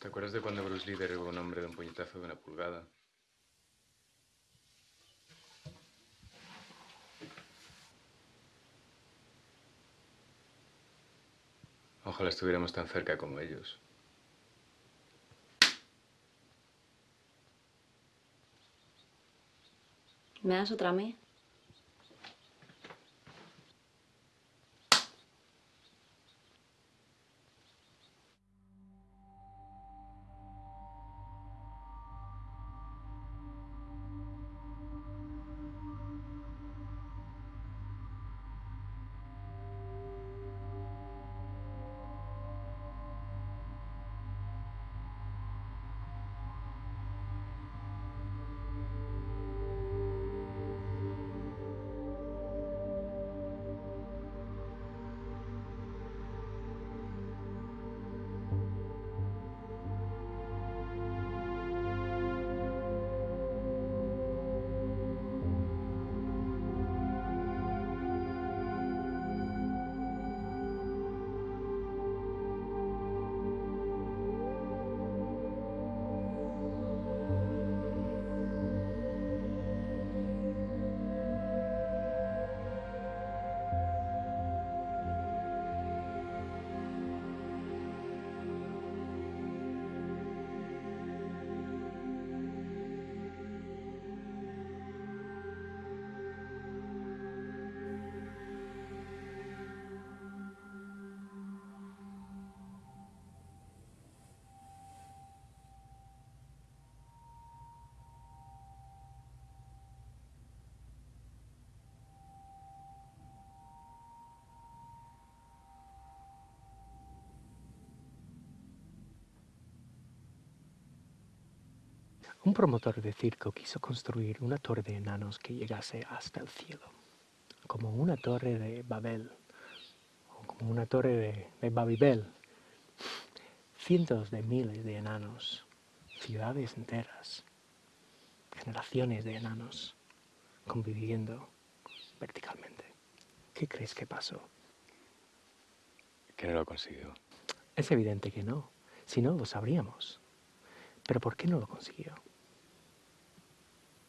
¿Te acuerdas de cuando Bruce Lee derribó a un hombre de un puñetazo de una pulgada? Ojalá estuviéramos tan cerca como ellos. ¿Me das otra a Un promotor de circo quiso construir una torre de enanos que llegase hasta el cielo, como una torre de Babel, o como una torre de, de Babibel. Cientos de miles de enanos, ciudades enteras, generaciones de enanos conviviendo verticalmente. ¿Qué crees que pasó? Que no lo consiguió. Es evidente que no, si no lo sabríamos. Pero ¿por qué no lo consiguió?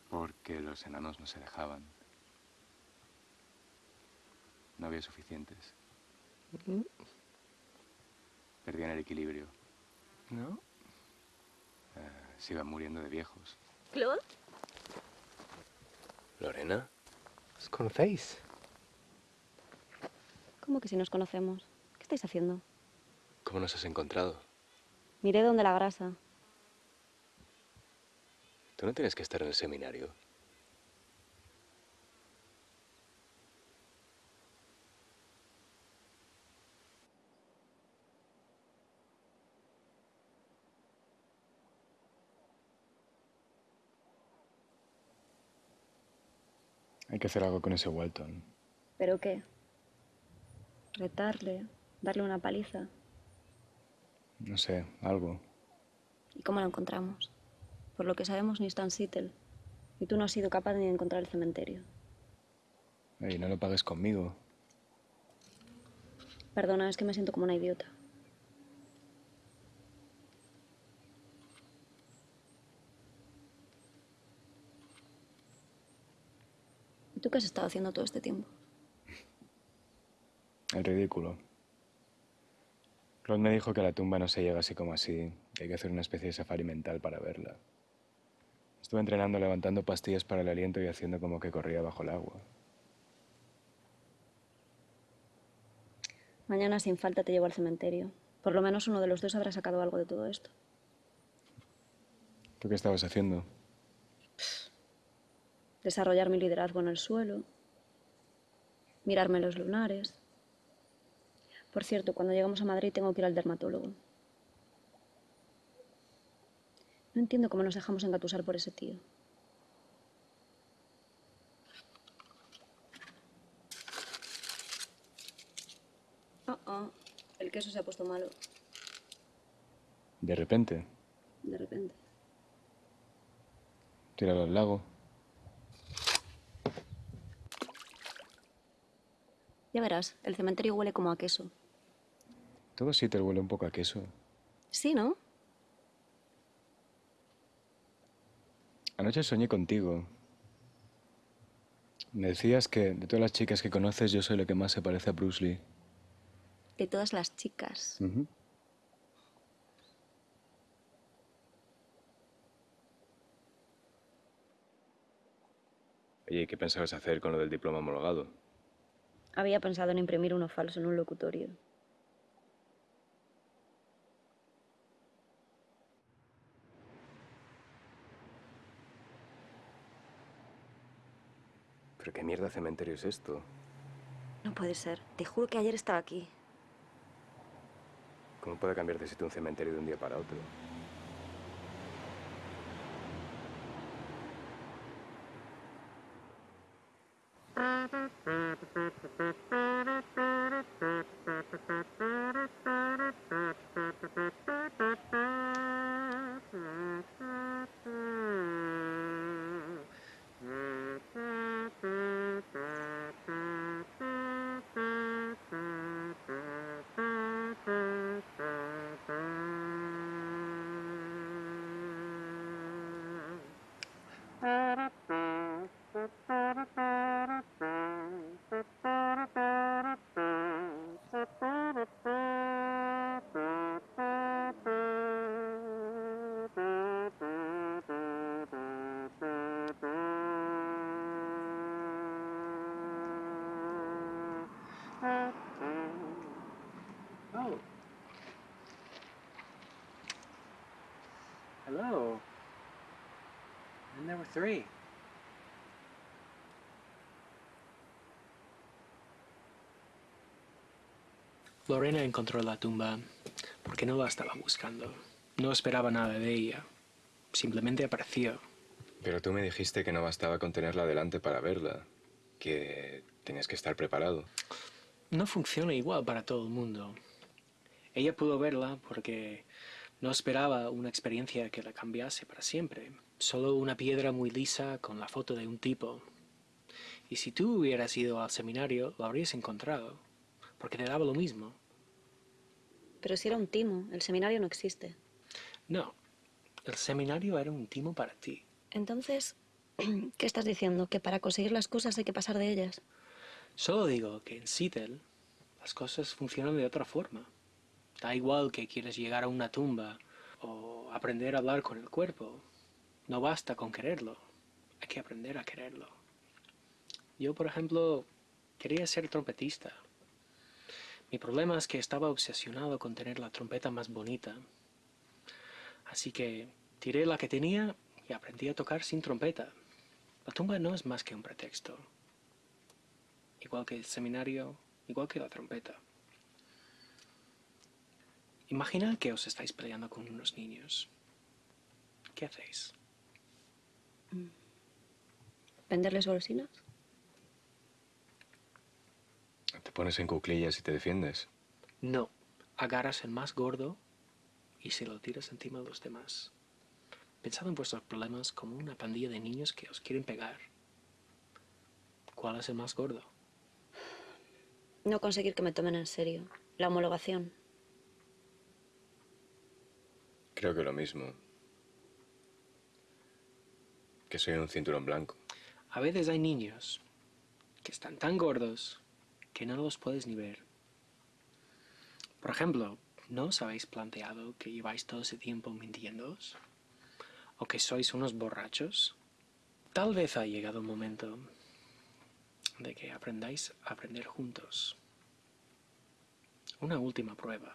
Porque los enanos no se dejaban. No había suficientes. Perdían el equilibrio. ¿No? Eh, se iban muriendo de viejos. ¿Claude? ¿Lorena? ¿Os conocéis? ¿Cómo que si nos conocemos? ¿Qué estáis haciendo? ¿Cómo nos has encontrado? Miré donde la grasa. Tú no tienes que estar en el seminario. Hay que hacer algo con ese Walton. ¿Pero qué? ¿Retarle? ¿Darle una paliza? No sé, algo. ¿Y cómo lo encontramos? Por lo que sabemos, ni está en Seattle. Y tú no has sido capaz ni de encontrar el cementerio. Ey, no lo pagues conmigo. Perdona, es que me siento como una idiota. ¿Y tú qué has estado haciendo todo este tiempo? El ridículo. Claude me dijo que a la tumba no se llega así como así, que hay que hacer una especie de safari mental para verla. Estuve entrenando levantando pastillas para el aliento y haciendo como que corría bajo el agua. Mañana sin falta te llevo al cementerio. Por lo menos uno de los dos habrá sacado algo de todo esto. ¿Tú qué estabas haciendo? Desarrollar mi liderazgo en el suelo. Mirarme los lunares. Por cierto, cuando llegamos a Madrid tengo que ir al dermatólogo. No entiendo cómo nos dejamos engatusar por ese tío. Oh, oh. El queso se ha puesto malo, De repente, de repente. tíralo al lago. Ya verás, el cementerio huele como a queso. Todo sí te huele un poco a queso. Sí, ¿no? Anoche soñé contigo. Me decías que de todas las chicas que conoces yo soy la que más se parece a Bruce Lee. De todas las chicas. Oye, ¿y qué pensabas hacer con lo del diploma homologado? Había pensado en imprimir uno falso en un locutorio. ¿Pero qué mierda cementerio es esto? No puede ser. Te juro que ayer estaba aquí. ¿Cómo puede cambiar de sitio un cementerio de un día para otro? Three. Lorena encontró la tumba porque no la estaba buscando. No esperaba nada de ella. Simplemente apareció. Pero tú me dijiste que no bastaba con tenerla delante para verla, que tenías que estar preparado. No funciona igual para todo el mundo. Ella pudo verla porque no esperaba una experiencia que la cambiase para siempre. Solo una piedra muy lisa con la foto de un tipo. Y si tú hubieras ido al seminario, lo habrías encontrado, porque te daba lo mismo. Pero si era un timo, el seminario no existe. No, el seminario era un timo para ti. Entonces, ¿qué estás diciendo? ¿Que para conseguir las cosas hay que pasar de ellas? Solo digo que en Seattle las cosas funcionan de otra forma. Da igual que quieres llegar a una tumba o aprender a hablar con el cuerpo. No basta con quererlo. Hay que aprender a quererlo. Yo, por ejemplo, quería ser trompetista. Mi problema es que estaba obsesionado con tener la trompeta más bonita. Así que tiré la que tenía y aprendí a tocar sin trompeta. La tumba no es más que un pretexto. Igual que el seminario, igual que la trompeta. Imaginad que os estáis peleando con unos niños. ¿Qué hacéis? ¿Venderles golosinas? Te pones en cuclillas y te defiendes. No. Agarras el más gordo y se lo tiras encima de los demás. Pensad en vuestros problemas como una pandilla de niños que os quieren pegar. ¿Cuál es el más gordo? No conseguir que me tomen en serio. La homologación. Creo que lo mismo. Que soy un cinturón blanco. A veces hay niños que están tan gordos que no los puedes ni ver. Por ejemplo, ¿no os habéis planteado que lleváis todo ese tiempo mintiéndoos? ¿O que sois unos borrachos? Tal vez ha llegado el momento de que aprendáis a aprender juntos. Una última prueba.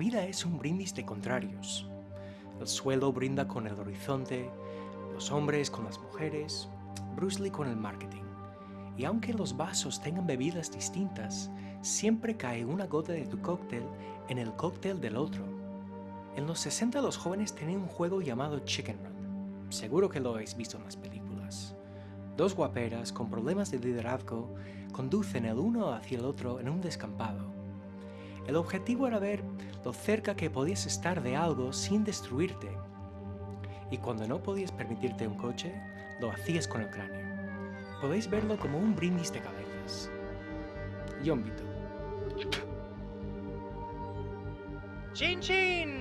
Vida es un brindis de contrarios. El suelo brinda con el horizonte, los hombres con las mujeres, Bruce Lee con el marketing. Y aunque los vasos tengan bebidas distintas, siempre cae una gota de tu cóctel en el cóctel del otro. En los 60 los jóvenes tenían un juego llamado Chicken Run. Seguro que lo habéis visto en las películas. Dos guaperas con problemas de liderazgo conducen el uno hacia el otro en un descampado. El objetivo era ver lo cerca que podías estar de algo sin destruirte. Y cuando no podías permitirte un coche, lo hacías con el cráneo. Podéis verlo como un brindis de cabezas. John Vito. ¡Chin, chin!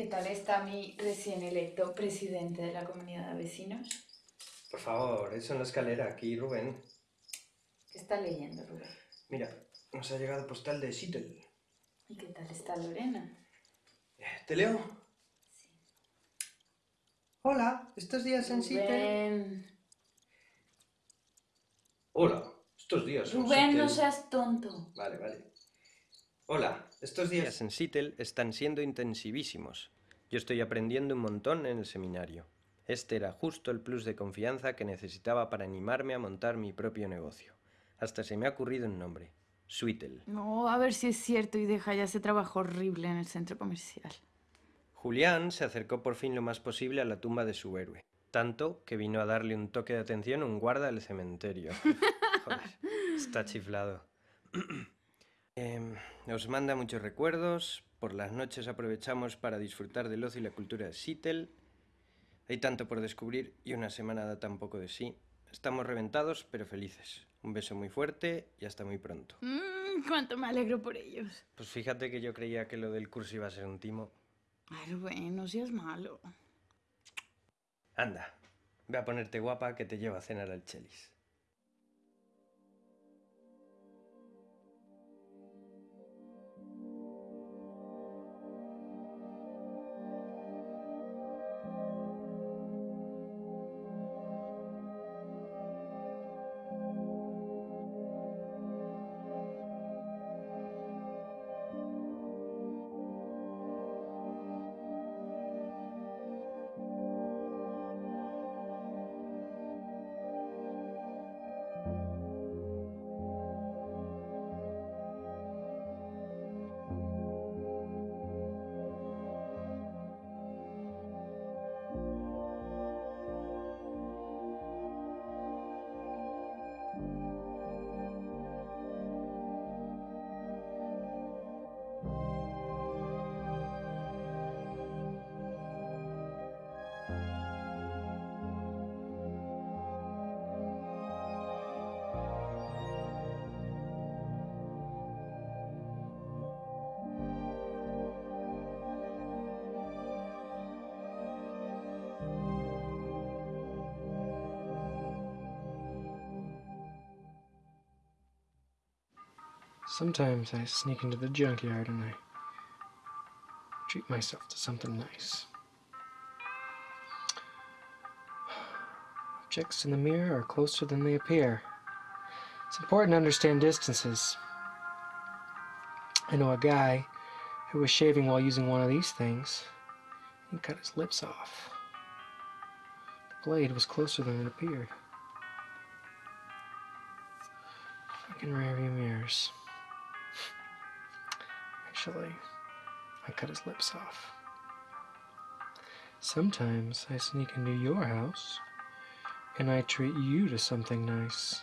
¿Qué tal está mi recién electo presidente de la comunidad de vecinos? Por favor, eso en la escalera, aquí, Rubén. ¿Qué está leyendo, Rubén? Mira, nos ha llegado postal de Seattle. ¿Y qué tal está Lorena? Eh, ¿Te leo? Hola, estos días en Seattle. Rubén, Hola, estos días en Rubén, no seas tonto. Vale, vale. Hola, estos días en Seattle están siendo intensivísimos. Yo estoy aprendiendo un montón en el seminario. Este era justo el plus de confianza que necesitaba para animarme a montar mi propio negocio. Hasta se me ha ocurrido un nombre. Sweetle. No, a ver si es cierto y deja ya ese trabajo horrible en el centro comercial. Julián se acercó por fin lo más posible a la tumba de su héroe. Tanto que vino a darle un toque de atención a un guarda del cementerio. Joder, está chiflado. Em, os manda muchos recuerdos. Por las noches aprovechamos para disfrutar del ocio y la cultura de Seattle. Hay tanto por descubrir y una semana da tan poco de sí. Estamos reventados, pero felices. Un beso muy fuerte y hasta muy pronto. Mm, cuánto me alegro por ellos. Pues fíjate que yo creía que lo del curso iba a ser un timo. Ay, Rubén, no seas malo. Anda, ve a ponerte guapa que te llevo a cenar al Chelis. Sometimes I sneak into the junkyard and I treat myself to something nice. Objects in the mirror are closer than they appear. It's important to understand distances. I know a guy who was shaving while using one of these things. He cut his lips off. The blade was closer than it appeared. Fucking rearview mirrors. Actually, I cut his lips off. Sometimes I sneak into your house and I treat you to something nice.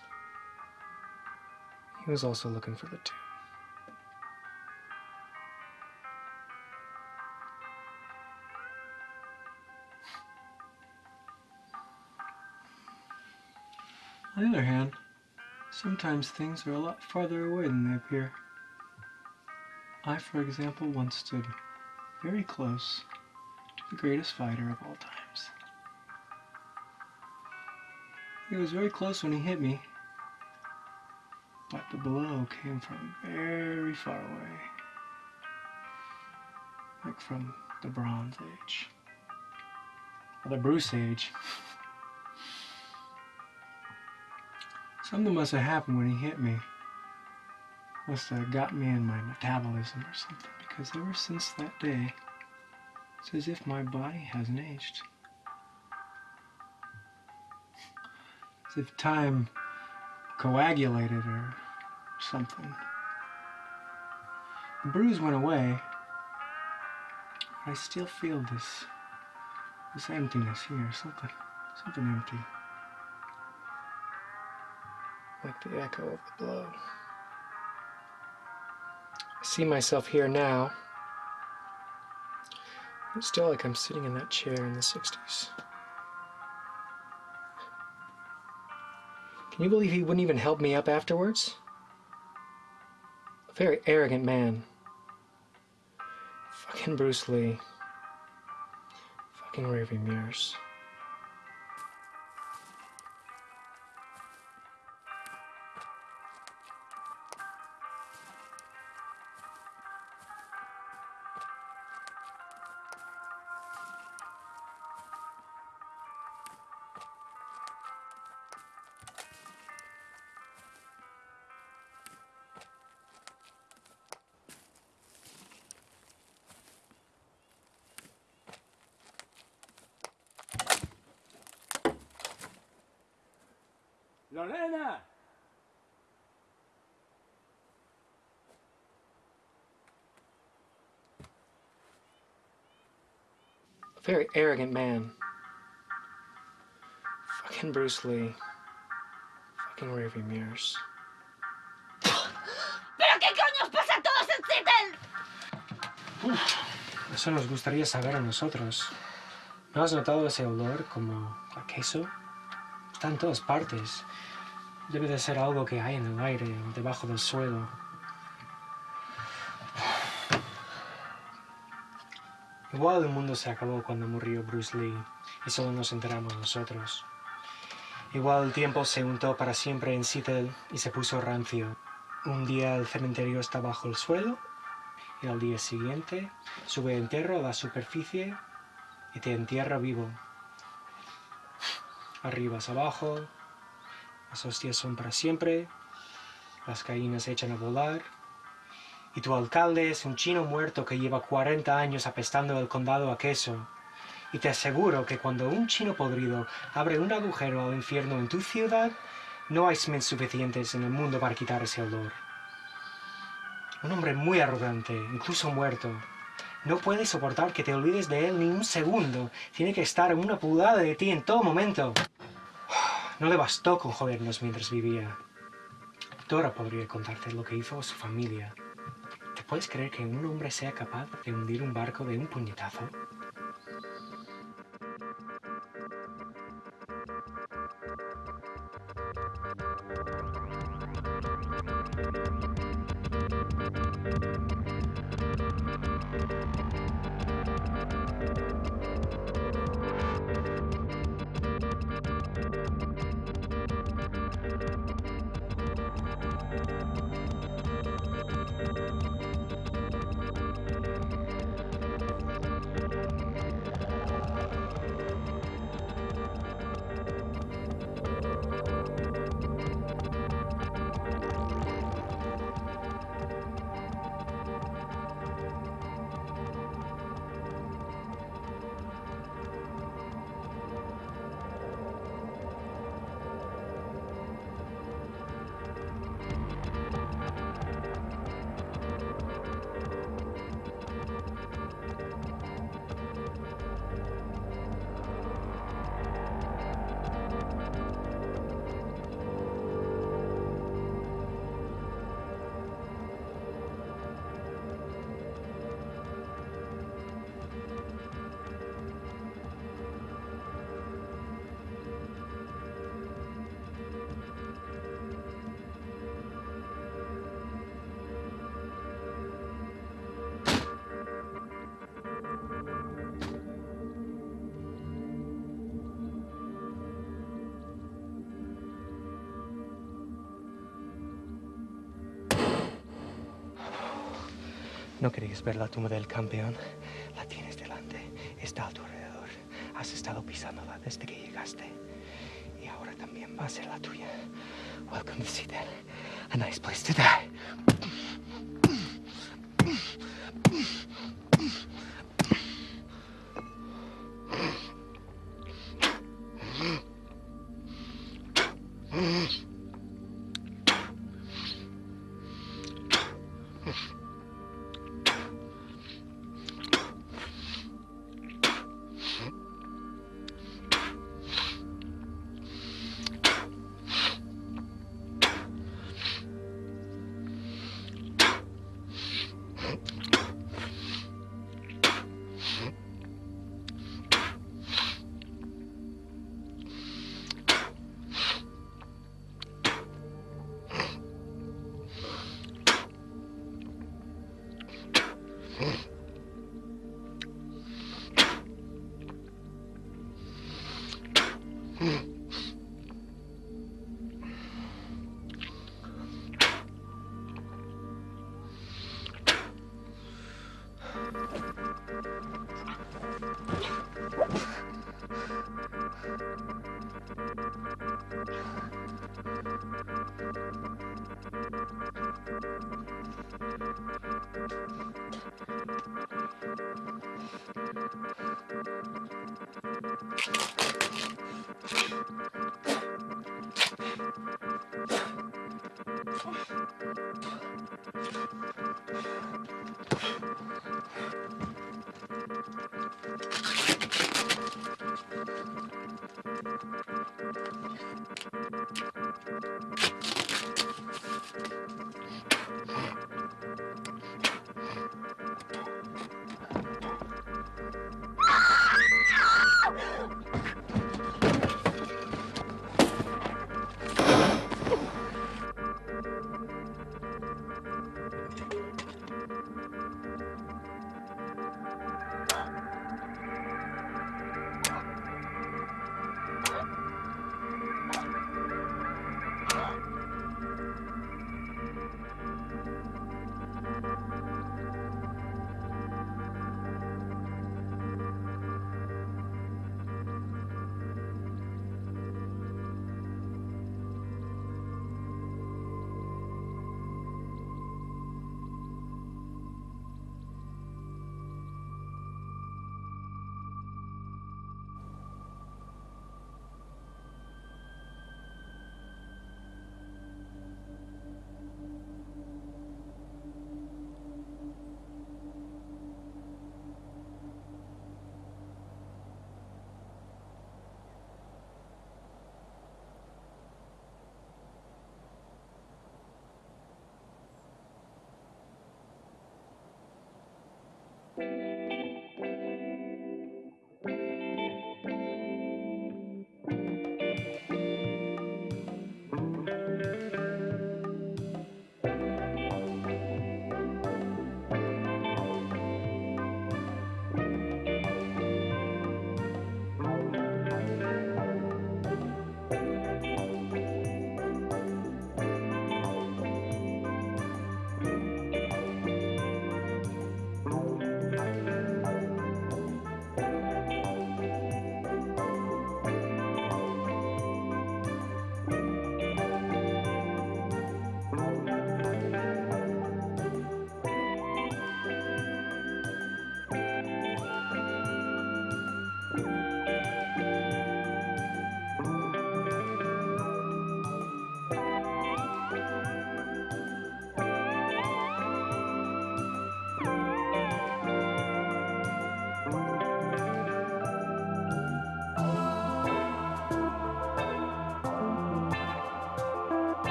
He was also looking for the tomb. On the other hand, sometimes things are a lot farther away than they appear. I, for example, once stood very close to the greatest fighter of all times. He was very close when he hit me, but the blow came from very far away. Like from the Bronze Age. Or the Bruce Age. Something must have happened when he hit me. Must have got me in my metabolism or something, because ever since that day, it's as if my body hasn't aged. As if time coagulated or something. The bruise went away, but I still feel this this emptiness here, something something empty. Like the echo of the blow. See myself here now. It's still like I'm sitting in that chair in the 60s. Can you believe he wouldn't even help me up afterwards? A very arrogant man. Fucking Bruce Lee. Fucking rearview mirrors. Very arrogant man. Fucking Bruce Lee. Fucking rearview mirrors. ¿Pero qué coño os pasa a todos en Seattle? Eso nos gustaría saber a nosotros. ¿No has notado ese olor como a queso? Está en todas partes. Debe de ser algo que hay en el aire o debajo del suelo. Igual el mundo se acabó cuando murió Bruce Lee y solo nos enteramos nosotros. Igual el tiempo se untó para siempre en Seattle y se puso rancio. Un día el cementerio está bajo el suelo y al día siguiente sube entierro a la superficie y te entierra vivo. Arribas abajo, las hostias son para siempre, las gallinas echan a volar, y tu alcalde es un chino muerto que lleva 40 años apestando el condado a queso. Y te aseguro que cuando un chino podrido abre un agujero al infierno en tu ciudad, no hay Smiths suficientes en el mundo para quitar ese olor. Un hombre muy arrogante, incluso muerto. No puede soportar que te olvides de él ni un segundo. Tiene que estar a una pulgada de ti en todo momento. No le bastó con jodernos mientras vivía. Dora podría contarte lo que hizo a su familia. ¿Te puedes creer que un hombre sea capaz de hundir un barco de un puñetazo? Querías ver la tumba del campeón. La tienes delante. Está a tu alrededor. Has estado pisándola desde que llegaste. Y ahora también va a ser la tuya. Welcome to Citadel. A nice place to die.